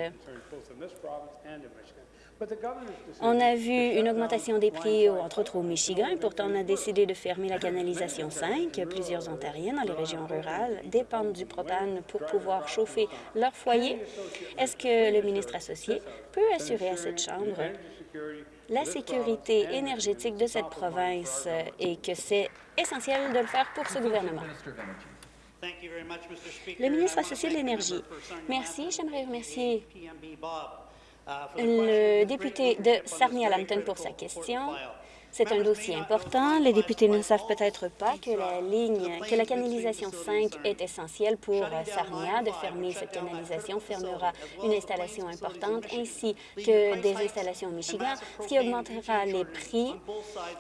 On a vu une augmentation des prix, entre autres au Michigan, et pourtant on a décidé de fermer la canalisation 5. Plusieurs Ontariens dans les régions rurales dépendent du propane pour pouvoir chauffer leur foyer. Est-ce que le ministre associé peut assurer à cette Chambre la sécurité énergétique de cette province et que c'est essentiel de le faire pour ce gouvernement? Le ministre associé de l'Énergie. Merci. J'aimerais remercier le député de Sarnia-Lambton pour sa question. C'est un dossier important. Les députés ne savent peut-être pas que la ligne, que la canalisation 5 est essentielle pour Sarnia. De fermer cette canalisation fermera une installation importante ainsi que des installations au Michigan, ce qui augmentera les prix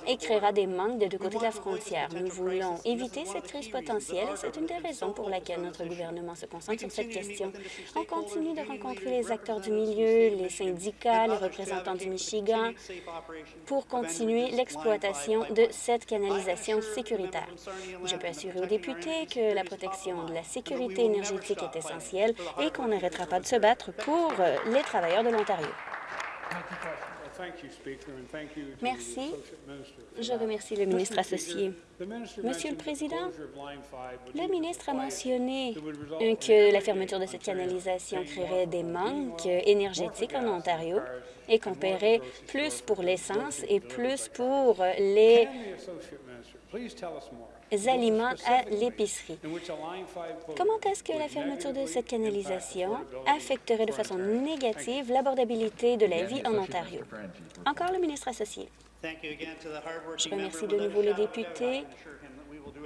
et créera des manques des deux côtés de la frontière. Nous voulons éviter cette crise potentielle et c'est une des raisons pour laquelle notre gouvernement se concentre sur cette question. On continue de rencontrer les acteurs du milieu, les syndicats, les représentants du Michigan pour continuer de cette canalisation sécuritaire. Je peux assurer aux députés que la protection de la sécurité énergétique est essentielle et qu'on n'arrêtera pas de se battre pour euh, les travailleurs de l'Ontario. Merci. Je remercie le ministre associé. Monsieur le Président, le ministre a mentionné que la fermeture de cette canalisation créerait des manques énergétiques en Ontario et qu'on paierait plus pour l'essence et plus pour les aliments à l'épicerie. Comment est-ce que la fermeture de cette canalisation affecterait de façon négative l'abordabilité de la vie en Ontario? Encore le ministre associé. Je remercie de nouveau le député.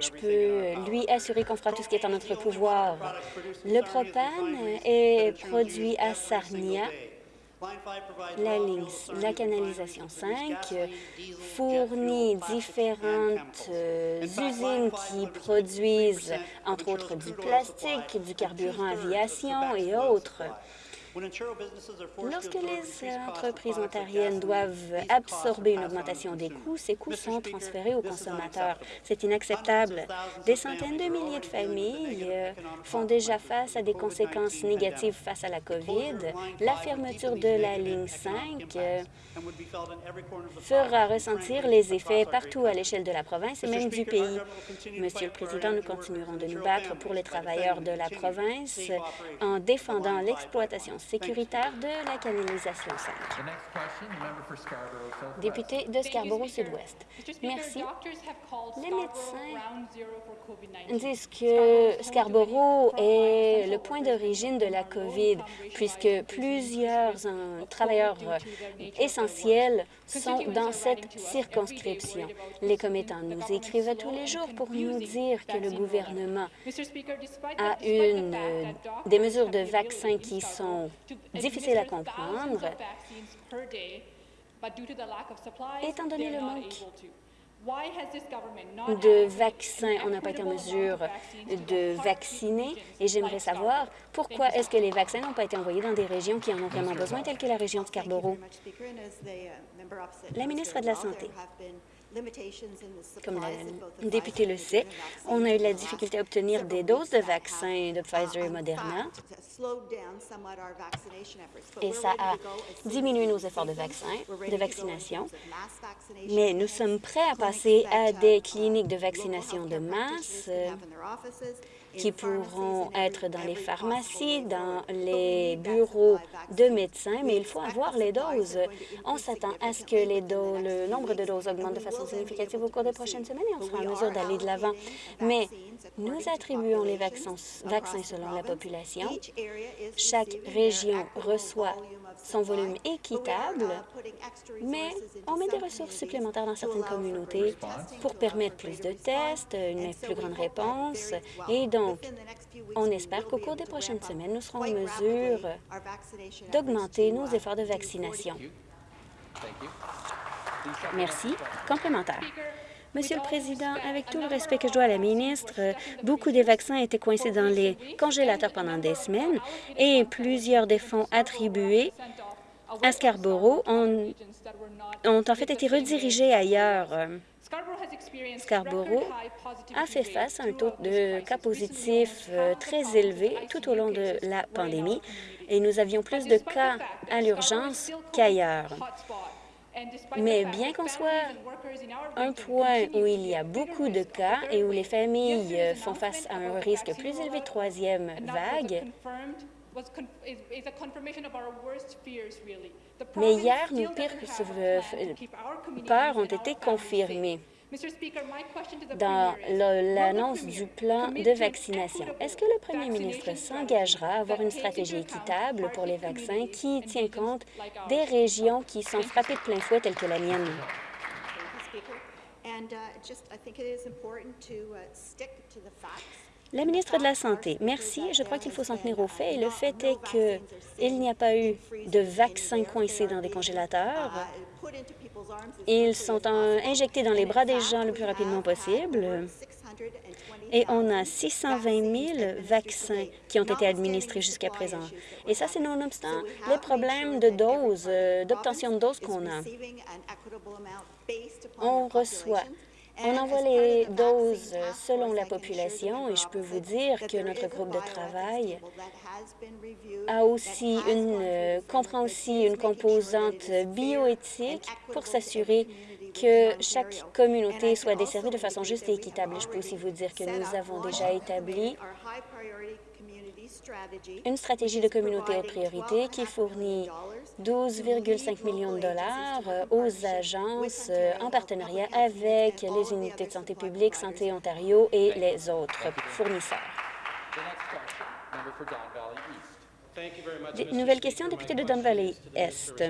Je peux lui assurer qu'on fera tout ce qui est en notre pouvoir. Le propane est produit à Sarnia la canalisation 5 fournit différentes euh, usines qui produisent, entre autres, du plastique, du carburant aviation et autres. Lorsque les entreprises ontariennes doivent absorber une augmentation des coûts, ces coûts sont transférés aux consommateurs. C'est inacceptable. Des centaines de milliers de familles euh, font déjà face à des conséquences négatives face à la COVID. La fermeture de la ligne 5 euh, fera ressentir les effets partout à l'échelle de la province et même du pays. Monsieur le Président, nous continuerons de nous battre pour les travailleurs de la province en défendant l'exploitation sécuritaire de la canalisation 5. Député de Scarborough Sud-Ouest. Merci. Les médecins disent que Scarborough est le point d'origine de la COVID, puisque plusieurs euh, travailleurs essentiels sont dans cette circonscription. Les commettants nous écrivent tous les jours pour nous dire que le gouvernement a une, euh, des mesures de vaccins qui sont difficiles à comprendre, étant donné le manque de vaccins, on n'a pas été en mesure de vacciner? et j'aimerais savoir pourquoi est-ce que les vaccins n'ont pas été envoyés dans des régions qui en ont vraiment besoin, telles que la région de Scarborough? La ministre de la Santé. Comme le député le sait, on a eu la difficulté à obtenir des doses de vaccins de Pfizer et Moderna. et ça a diminué nos efforts de de vaccination. Mais nous sommes prêts à passer à des cliniques de vaccination de masse qui pourront être dans les pharmacies, dans les bureaux de médecins, mais il faut avoir les doses. On s'attend à ce que le nombre de doses augmente de façon significative au cours des prochaines semaines et on sera en mesure d'aller de l'avant. Mais nous attribuons les vaccins selon la population. Chaque région reçoit son volume équitable, mais on met des ressources supplémentaires dans certaines communautés pour permettre plus de tests, une plus grande réponse, et donc on espère qu'au cours des prochaines semaines, nous serons en mesure d'augmenter nos efforts de vaccination. Merci. Complémentaire. Monsieur le Président, avec tout le respect que je dois à la ministre, beaucoup des vaccins étaient coincés dans les congélateurs pendant des semaines et plusieurs des fonds attribués à Scarborough ont, ont en fait été redirigés ailleurs. Scarborough a fait face à un taux de cas positifs euh, très élevé tout au long de la pandémie et nous avions plus de cas à l'urgence qu'ailleurs. Mais bien qu'on soit un point où il y a beaucoup de cas et où les familles euh, font face à un risque plus élevé de troisième vague, mais hier, nos pires peurs ont été confirmées dans l'annonce du plan de vaccination. Est-ce que le premier ministre s'engagera à avoir une stratégie équitable pour les vaccins qui tient compte des régions qui sont frappées de plein fouet, telles que la mienne? La ministre de la Santé, merci. Je crois qu'il faut s'en tenir aux faits. Et le fait est qu'il n'y a pas eu de vaccins coincés dans des congélateurs. Ils sont injectés dans les bras des gens le plus rapidement possible. Et on a 620 000 vaccins qui ont été administrés jusqu'à présent. Et ça, c'est nonobstant les problèmes de doses, euh, d'obtention de doses qu'on a. On reçoit on envoie les doses selon la population et je peux vous dire que notre groupe de travail a aussi une, euh, comprend aussi une composante bioéthique pour s'assurer que chaque communauté soit desservie de façon juste et équitable. Je peux aussi vous dire que nous avons déjà établi une stratégie de communauté haute priorité qui fournit 12,5 millions de dollars euh, aux agences euh, en partenariat avec les unités de santé publique, Santé Ontario et les autres fournisseurs. Nouvelle question, député de Don Valley Est.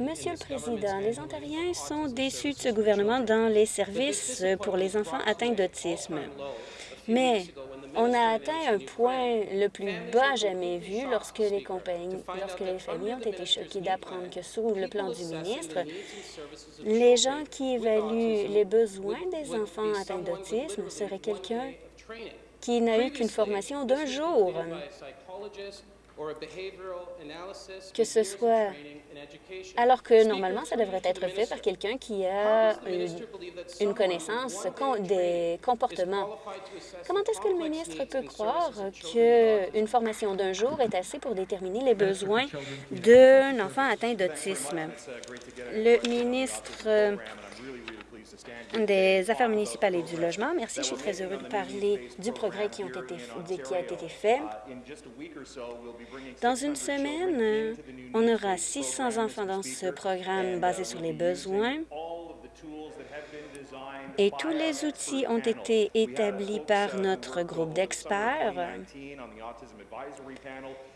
Monsieur le Président, les Ontariens sont déçus de ce gouvernement dans les services pour les enfants atteints d'autisme. Mais on a atteint un point le plus bas jamais vu lorsque les, compagnies, lorsque les familles ont été choquées d'apprendre que sous le plan du ministre, les gens qui évaluent les besoins des enfants atteints d'autisme seraient quelqu'un qui n'a eu qu'une formation d'un jour que ce soit alors que normalement, ça devrait être fait par quelqu'un qui a une, connaissance des comportements? Comment est-ce que le ministre peut croire qu'une formation d'un jour est assez pour déterminer les besoins d'un enfant atteint d'autisme? Le ministre des Affaires municipales et du logement. Merci, je suis très heureux de parler du progrès qui, qui a été fait. Dans une semaine, on aura 600 enfants dans ce programme basé sur les besoins. Et tous les outils ont été établis par notre groupe d'experts.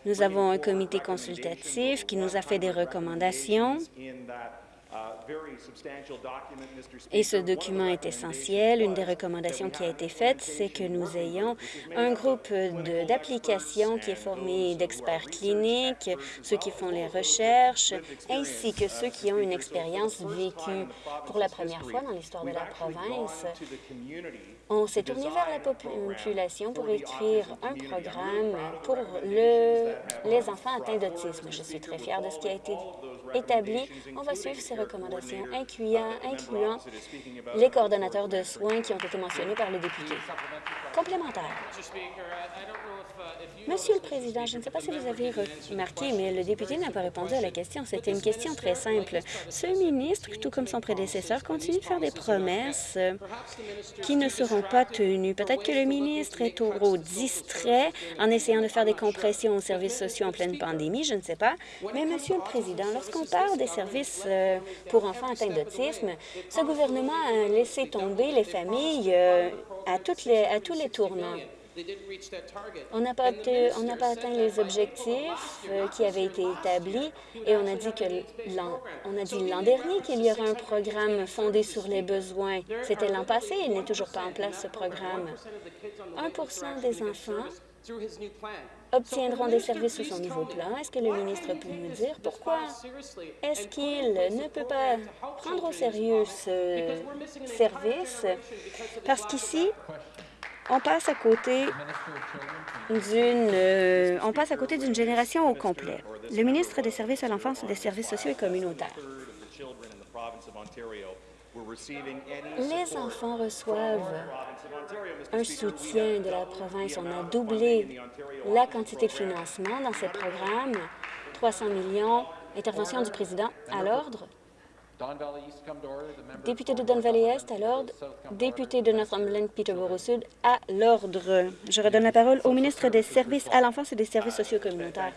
Nous avons un comité consultatif qui nous a fait des recommandations. Et ce document est essentiel. Une des recommandations qui a été faite, c'est que nous ayons un groupe d'applications qui est formé d'experts cliniques, ceux qui font les recherches, ainsi que ceux qui ont une expérience vécue pour la première fois dans l'histoire de la province. On s'est tourné vers la population pour écrire un programme pour le, les enfants atteints d'autisme. Je suis très fière de ce qui a été établi. On va suivre ces recommandations, incluant les coordonnateurs de soins qui ont été mentionnés par le député. Complémentaire. Monsieur le Président, je ne sais pas si vous avez remarqué, mais le député n'a pas répondu à la question. C'était une question très simple. Ce ministre, tout comme son prédécesseur, continue de faire des promesses qui ne seront pas tenues. Peut-être que le ministre est trop distrait en essayant de faire des compressions aux services sociaux en pleine pandémie, je ne sais pas. Mais, Monsieur le Président, lorsqu'on parle des services euh, pour enfants atteints d'autisme, ce gouvernement a laissé tomber les familles euh, à, toutes à tous les tournants. On n'a pas, pas, atteint les objectifs euh, qui avaient été établis et on a dit que on a dit l'an dernier qu'il y aurait un programme fondé sur les besoins. C'était l'an passé, il n'est toujours pas en place ce programme. 1 des enfants obtiendront des services sous son nouveau plan. Est-ce que le ministre peut nous dire pourquoi est-ce qu'il ne peut pas prendre au sérieux ce service? Parce qu'ici, on passe à côté d'une euh, on passe à côté d'une génération au complet. Le ministre des Services à l'enfance et des services sociaux et communautaires. Les enfants reçoivent un soutien de la province. On a doublé la quantité de financement dans ces programmes. 300 millions, intervention du président à l'ordre. Député de Don Valley Est à l'ordre. Député de Northumberland, Peterborough Sud à l'ordre. Je redonne la parole au ministre des Services à l'enfance et des services sociaux communautaires.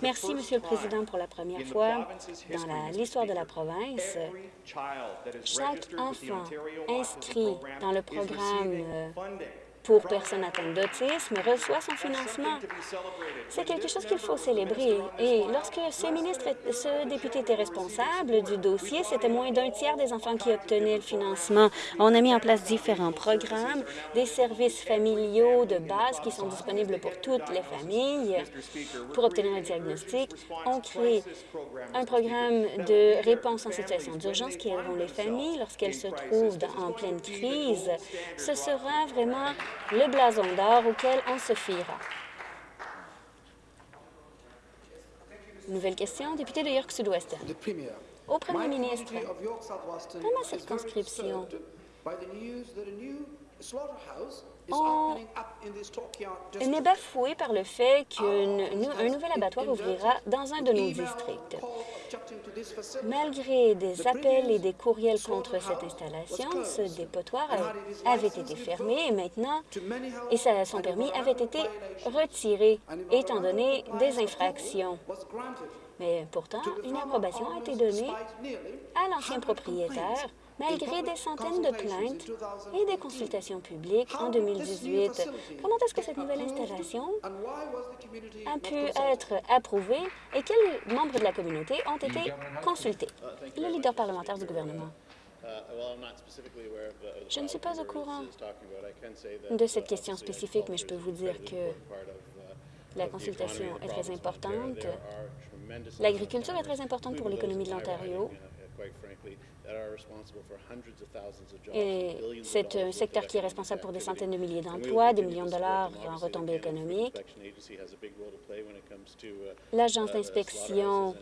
Merci, Monsieur le Président, pour la première fois dans l'histoire de la province. Chaque enfant inscrit dans le programme euh, pour personnes atteintes d'autisme reçoit son financement. C'est quelque chose qu'il faut célébrer. Et lorsque ce ministre, ce député était responsable du dossier, c'était moins d'un tiers des enfants qui obtenaient le financement. On a mis en place différents programmes, des services familiaux de base qui sont disponibles pour toutes les familles pour obtenir un diagnostic. On crée un programme de réponse en situation d'urgence qui aideront les familles lorsqu'elles se trouvent en pleine crise. Ce sera vraiment le blason d'or auquel on se fiera. Nouvelle question, député de York Sud-Ouest. Au premier ministre, dans ma circonscription, on est bafoué par le fait qu'un nouvel abattoir ouvrira dans un de nos districts. Malgré des appels et des courriels contre cette installation, ce dépotoir avait été fermé et maintenant, et son permis avait été retiré, étant donné des infractions. Mais pourtant, une approbation a été donnée à l'ancien propriétaire malgré des centaines de plaintes et des consultations publiques en 2018. Comment est-ce que cette nouvelle installation a pu être approuvée et quels membres de la communauté ont été consultés? Le leader parlementaire du gouvernement. Je ne suis pas au courant de cette question spécifique, mais je peux vous dire que la consultation est très importante. L'agriculture est très importante pour l'économie de l'Ontario. Et c'est un secteur qui est responsable pour des centaines de milliers d'emplois, des millions de dollars en retombées économiques. L'agence d'inspection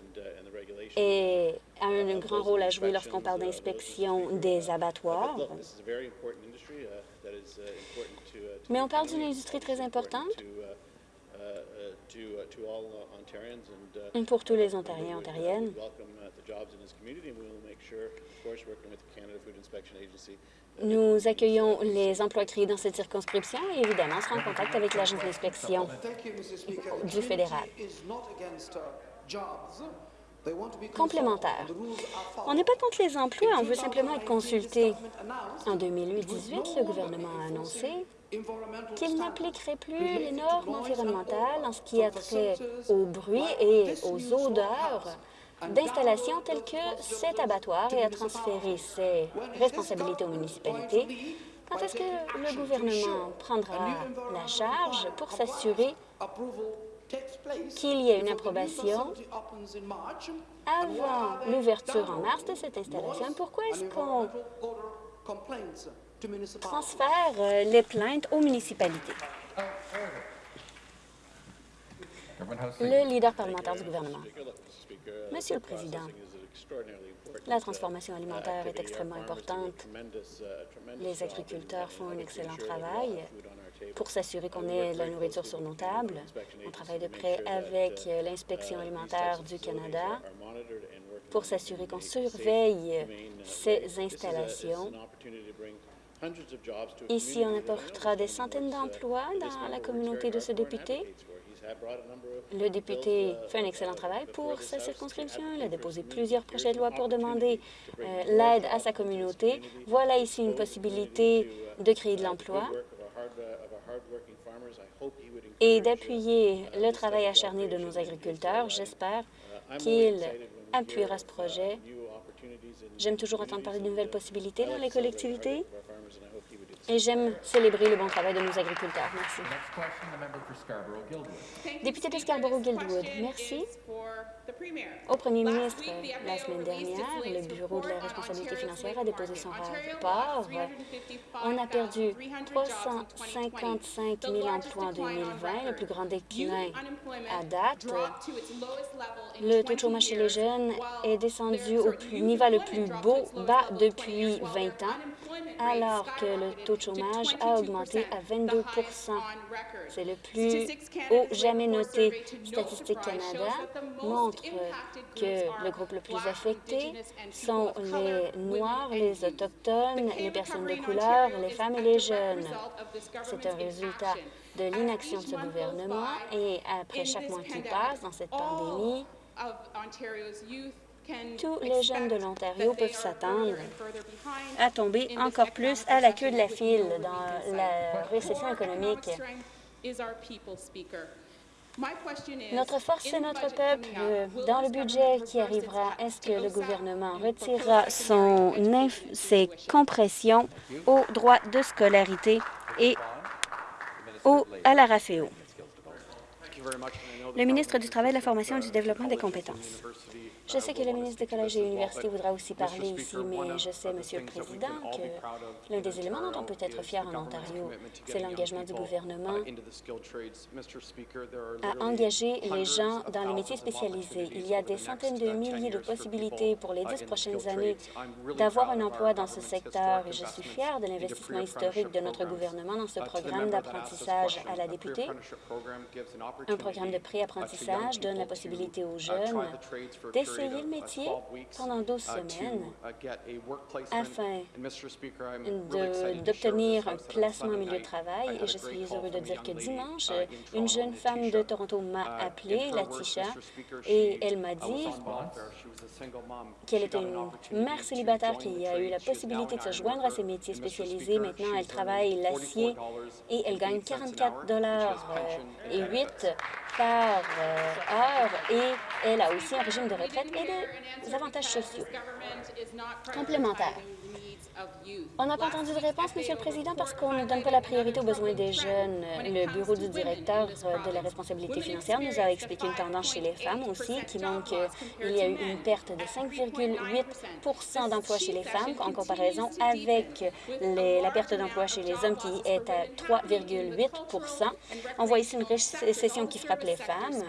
a un grand rôle à jouer lorsqu'on parle d'inspection des abattoirs. Mais on parle d'une industrie très importante pour tous les Ontariens et Ontariennes. Nous accueillons les emplois créés dans cette circonscription et évidemment, on sera en contact avec l'agence d'inspection du fédéral. Complémentaire. On n'est pas contre les emplois, on veut simplement être consulté. En 2018, le gouvernement a annoncé qu'il n'appliquerait plus les normes environnementales en ce qui a trait au bruit et aux odeurs d'installations telles que cet abattoir et à transférer ses responsabilités aux municipalités. Quand est-ce que le gouvernement prendra la charge pour s'assurer qu'il y ait une approbation avant l'ouverture en mars de cette installation? Pourquoi est-ce qu'on transfère euh, les plaintes aux municipalités? Le leader parlementaire du gouvernement. Monsieur le Président, la transformation alimentaire est extrêmement importante. Les agriculteurs font un excellent travail pour s'assurer qu'on ait la nourriture sur nos tables. On travaille de près avec l'inspection alimentaire du Canada pour s'assurer qu'on surveille ces installations. Ici, on apportera des centaines d'emplois dans la communauté de ce député. Le député fait un excellent travail pour sa circonscription. Il a déposé plusieurs projets de loi pour demander euh, l'aide à sa communauté. Voilà ici une possibilité de créer de l'emploi et d'appuyer le travail acharné de nos agriculteurs. J'espère qu'il appuiera ce projet. J'aime toujours entendre parler de nouvelles possibilités dans les collectivités et j'aime célébrer le bon travail de nos agriculteurs. Merci. Député de Scarborough-Guildwood, merci. Au premier ministre, la semaine dernière, le Bureau de la responsabilité financière a déposé son rapport. On a perdu 355 000 emplois en 2020, le plus grand déclin à date. Le taux de chômage chez les jeunes est descendu au plus- niveau le plus beau, bas depuis 20 ans, alors que le taux de chômage a augmenté à 22% C'est le plus haut jamais noté. Statistique Canada montre que le groupe le plus affecté sont les Noirs, les Autochtones, les personnes de couleur, les femmes et les jeunes. C'est un résultat de l'inaction de ce gouvernement et après chaque mois qui passe dans cette pandémie, tous les jeunes de l'Ontario peuvent s'attendre à tomber encore plus à la queue de la file dans la récession économique. Notre force, c'est notre peuple. Dans le budget qui arrivera, est-ce que le gouvernement retirera son inf- ses compressions aux droits de scolarité et au, à la RAFEO? Le ministre du Travail, de la Formation et du Développement des compétences. Je sais que le ministre des Collèges et Universités voudra aussi parler ici, mais je sais, Monsieur le Président, que l'un des éléments dont on peut être fier en Ontario, c'est l'engagement du gouvernement à engager les gens dans les métiers spécialisés. Il y a des centaines de milliers de possibilités pour les dix prochaines années d'avoir un emploi dans ce secteur et je suis fier de l'investissement historique de notre gouvernement dans ce programme d'apprentissage à la députée. Un programme de pré-apprentissage donne la possibilité aux jeunes d'essayer le métier pendant 12 semaines afin de- d'obtenir un placement au milieu de travail. Et je suis heureux de dire que dimanche, une jeune femme de Toronto m'a appelé, Latisha, et elle m'a dit qu'elle était une mère célibataire qui a eu la possibilité de se joindre à ces métiers spécialisés. Maintenant, elle travaille l'acier et elle gagne 44 dollars euh, et 8 par euh, heure. Et elle a aussi un régime de retraite et des avantages sociaux complémentaires. On n'a pas entendu de réponse, Monsieur le Président, parce qu'on ne donne pas la priorité aux besoins des jeunes. Le Bureau du directeur de la responsabilité financière nous a expliqué une tendance chez les femmes aussi, qui montre qu'il y a eu une perte de 5,8% d'emplois chez les femmes en comparaison avec les- la perte d'emploi chez les hommes qui est à 3,8% On voit ici une récession qui frappe les femmes.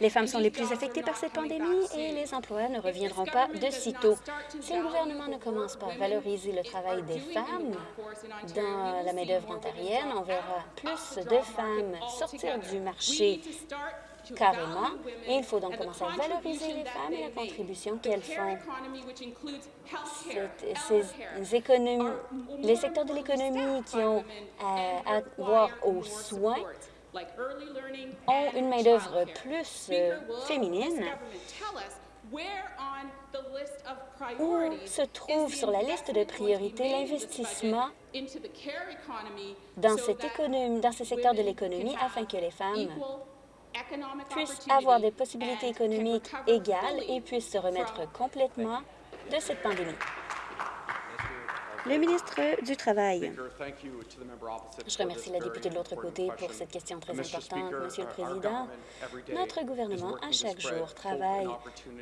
Les femmes sont les plus affectées par cette pandémie et les emplois ne reviendront pas de sitôt. Si le gouvernement ne commence pas à valoriser le travail des femmes dans la main-d'œuvre ontarienne, on verra plus de femmes sortir du marché carrément. Et il faut donc commencer à valoriser les femmes et la contribution qu'elles font. Les secteurs de l'économie qui ont à avoir aux soins ont une main-d'œuvre plus euh, féminine. Où se trouve sur la liste de priorités l'investissement dans, cette économie, dans ce secteur de l'économie afin que les femmes puissent avoir des possibilités économiques égales et puissent se remettre complètement de cette pandémie. Le ministre du Travail. Je remercie la députée de l'autre côté pour cette question très importante. Monsieur le Président, notre gouvernement, à chaque jour, travaille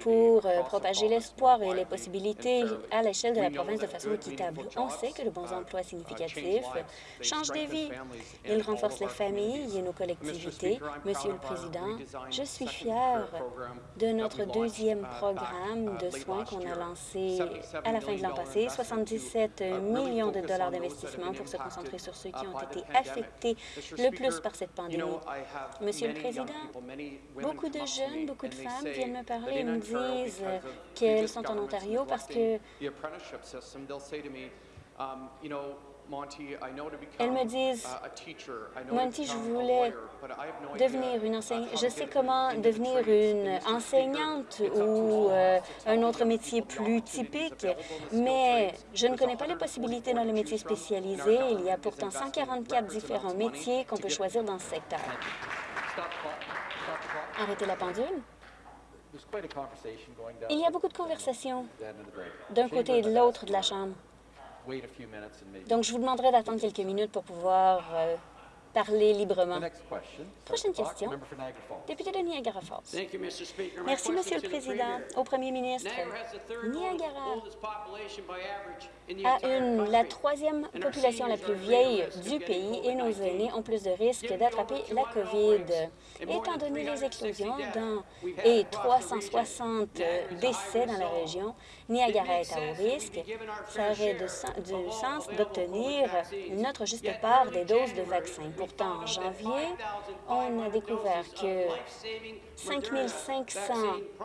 pour euh, propager l'espoir et les possibilités à l'échelle de la province de façon équitable. On sait que de bons emplois significatifs changent des vies. Ils renforcent les familles et nos collectivités. Monsieur le Président, je suis fier de notre deuxième programme de soins qu'on a lancé à la fin de l'an passé, 77 millions de dollars d'investissement pour se concentrer sur ceux qui ont été affectés le plus par cette pandémie. Monsieur le Président, beaucoup de jeunes, beaucoup de femmes viennent me parler et me disent qu'elles sont en Ontario parce que elles me disent, Monty, je voulais devenir une enseignante. Je sais comment devenir une enseignante ou euh, un autre métier plus typique, mais je ne connais pas les possibilités dans le métier spécialisé. Il y a pourtant 144 différents métiers qu'on peut choisir dans ce secteur. Arrêtez la pendule. Il y a beaucoup de conversations d'un côté et de l'autre de la Chambre. Donc, je vous demanderai d'attendre quelques minutes pour pouvoir euh, parler librement. Prochaine question. Député de Niagara Falls. Thank you, Mr. Speaker. My Merci, Monsieur le Président. Au Premier ministre, Niagara has the third Niagara oldest population by average in the a une, country. la troisième population la plus vieille du pays et nos aînés ont plus de risques d'attraper la COVID. Étant donné les explosions dans, et 360 décès dans la région, Niagara est à haut risque. Ça aurait de du sens d'obtenir notre juste part des doses de vaccins. Pourtant, en janvier, on a découvert que 5500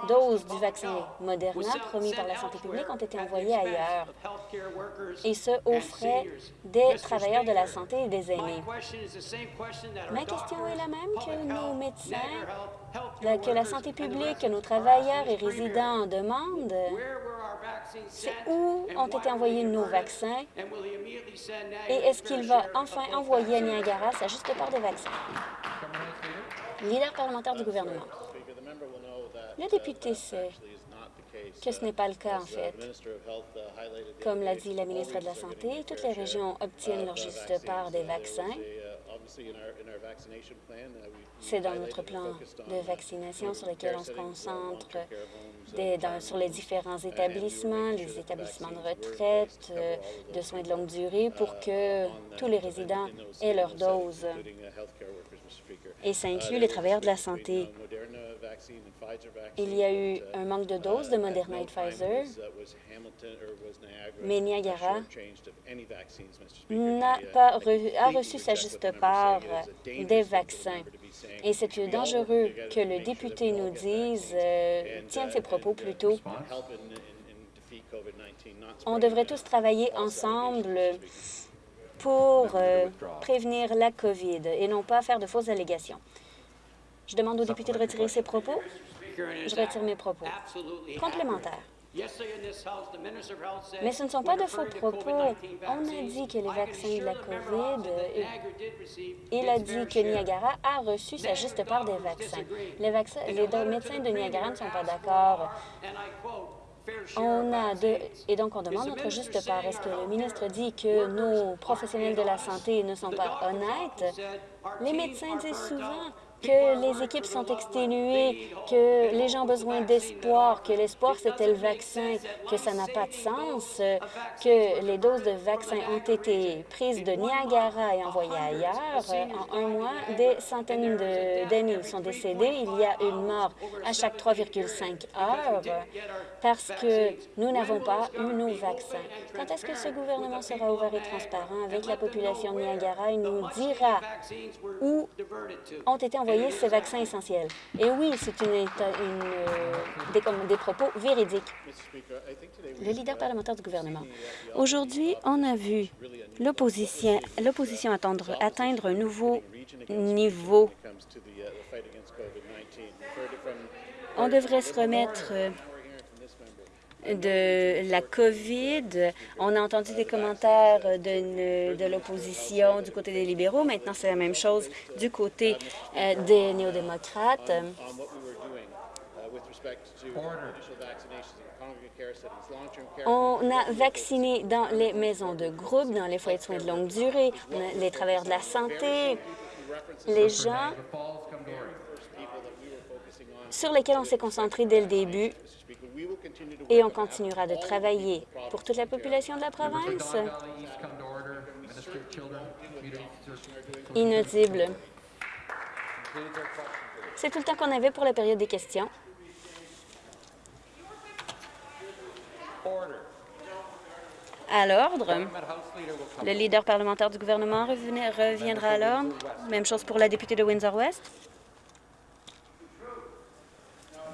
doses du vaccin Moderna promis par la santé publique ont été envoyées ailleurs, et ce, aux frais des travailleurs de la santé et des aînés. Ma question est la même que nos médecins, que la santé publique, que nos travailleurs et résidents demandent. C'est où ont été envoyés nos vaccins et est-ce qu'il va enfin envoyer à Niagara sa juste part de vaccins? Leader parlementaire du gouvernement. Le député sait que ce n'est pas le cas, en fait. Comme l'a dit la ministre de la Santé, toutes les régions obtiennent leur juste part des vaccins. C'est dans notre plan de vaccination sur lequel on se concentre des- dans- sur les différents établissements, les établissements de retraite, de soins de longue durée, pour que tous les résidents aient leur dose. Et ça inclut les travailleurs de la santé. Il y a eu un manque de doses de Moderna et Pfizer, mais Niagara n'a pas a reçu sa juste part des vaccins. Et c'est dangereux que le député nous dise, euh, tienne ses propos plutôt. On devrait tous travailler ensemble pour euh, prévenir la COVID et non pas faire de fausses allégations. Je demande au député de retirer ses propos. Je retire mes propos. Complémentaire. Mais ce ne sont pas de faux propos. On a dit que les vaccins de la COVID, il a dit que Niagara a reçu sa juste part des vaccins. Les, vaccins, les médecins de Niagara ne sont pas d'accord. On a de, et donc on demande notre juste part. Est-ce que le ministre dit que nos professionnels de la santé ne sont pas honnêtes? Les médecins disent souvent que les équipes sont exténuées, que les gens ont besoin d'espoir, que l'espoir c'était le vaccin, que ça n'a pas de sens, que les doses de vaccins ont été prises de Niagara et envoyées ailleurs. En un mois, des centaines de- d'aînés sont décédés. Il y a une mort à chaque 3,5 heures parce que nous n'avons pas eu nos vaccins. Quand est-ce que ce gouvernement sera ouvert et transparent avec la population de Niagara et nous dira où ont été envoyés ces vaccins essentiels? Et oui, c'est une, euh, des, propos véridiques. Le leader parlementaire du gouvernement. Aujourd'hui, on a vu l'opposition atteindre un nouveau niveau. On devrait se remettre euh, de la COVID. On a entendu des commentaires de, de l'opposition du côté des libéraux. Maintenant, c'est la même chose du côté euh, des néo-démocrates. On a vacciné dans les maisons de groupe, dans les foyers de soins de longue durée, les travailleurs de la santé, les gens sur lesquels on s'est concentré dès le début et on continuera de travailler pour toute la population de la province. Inaudible. C'est tout le temps qu'on avait pour la période des questions. À l'ordre, le leader parlementaire du gouvernement reviendra à l'ordre. Même chose pour la députée de Windsor-West. Member for Niagara Falls.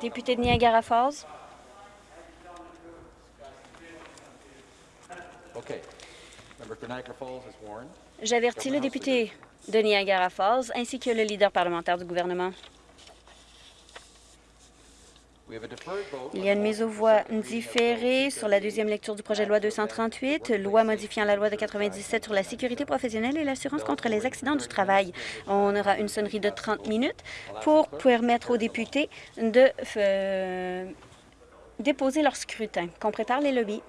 Député de Niagara Falls. J'avertis le député de Niagara Falls ainsi que le leader parlementaire du gouvernement. We have a deferred vote. Il y a une mise aux voix différée sur la deuxième lecture du projet de loi 238, loi modifiant la loi de 97 sur la sécurité professionnelle et l'assurance contre les accidents du travail. On aura une sonnerie de 30 minutes pour permettre aux députés de euh, déposer leur scrutin. Qu'on prépare les lobbies.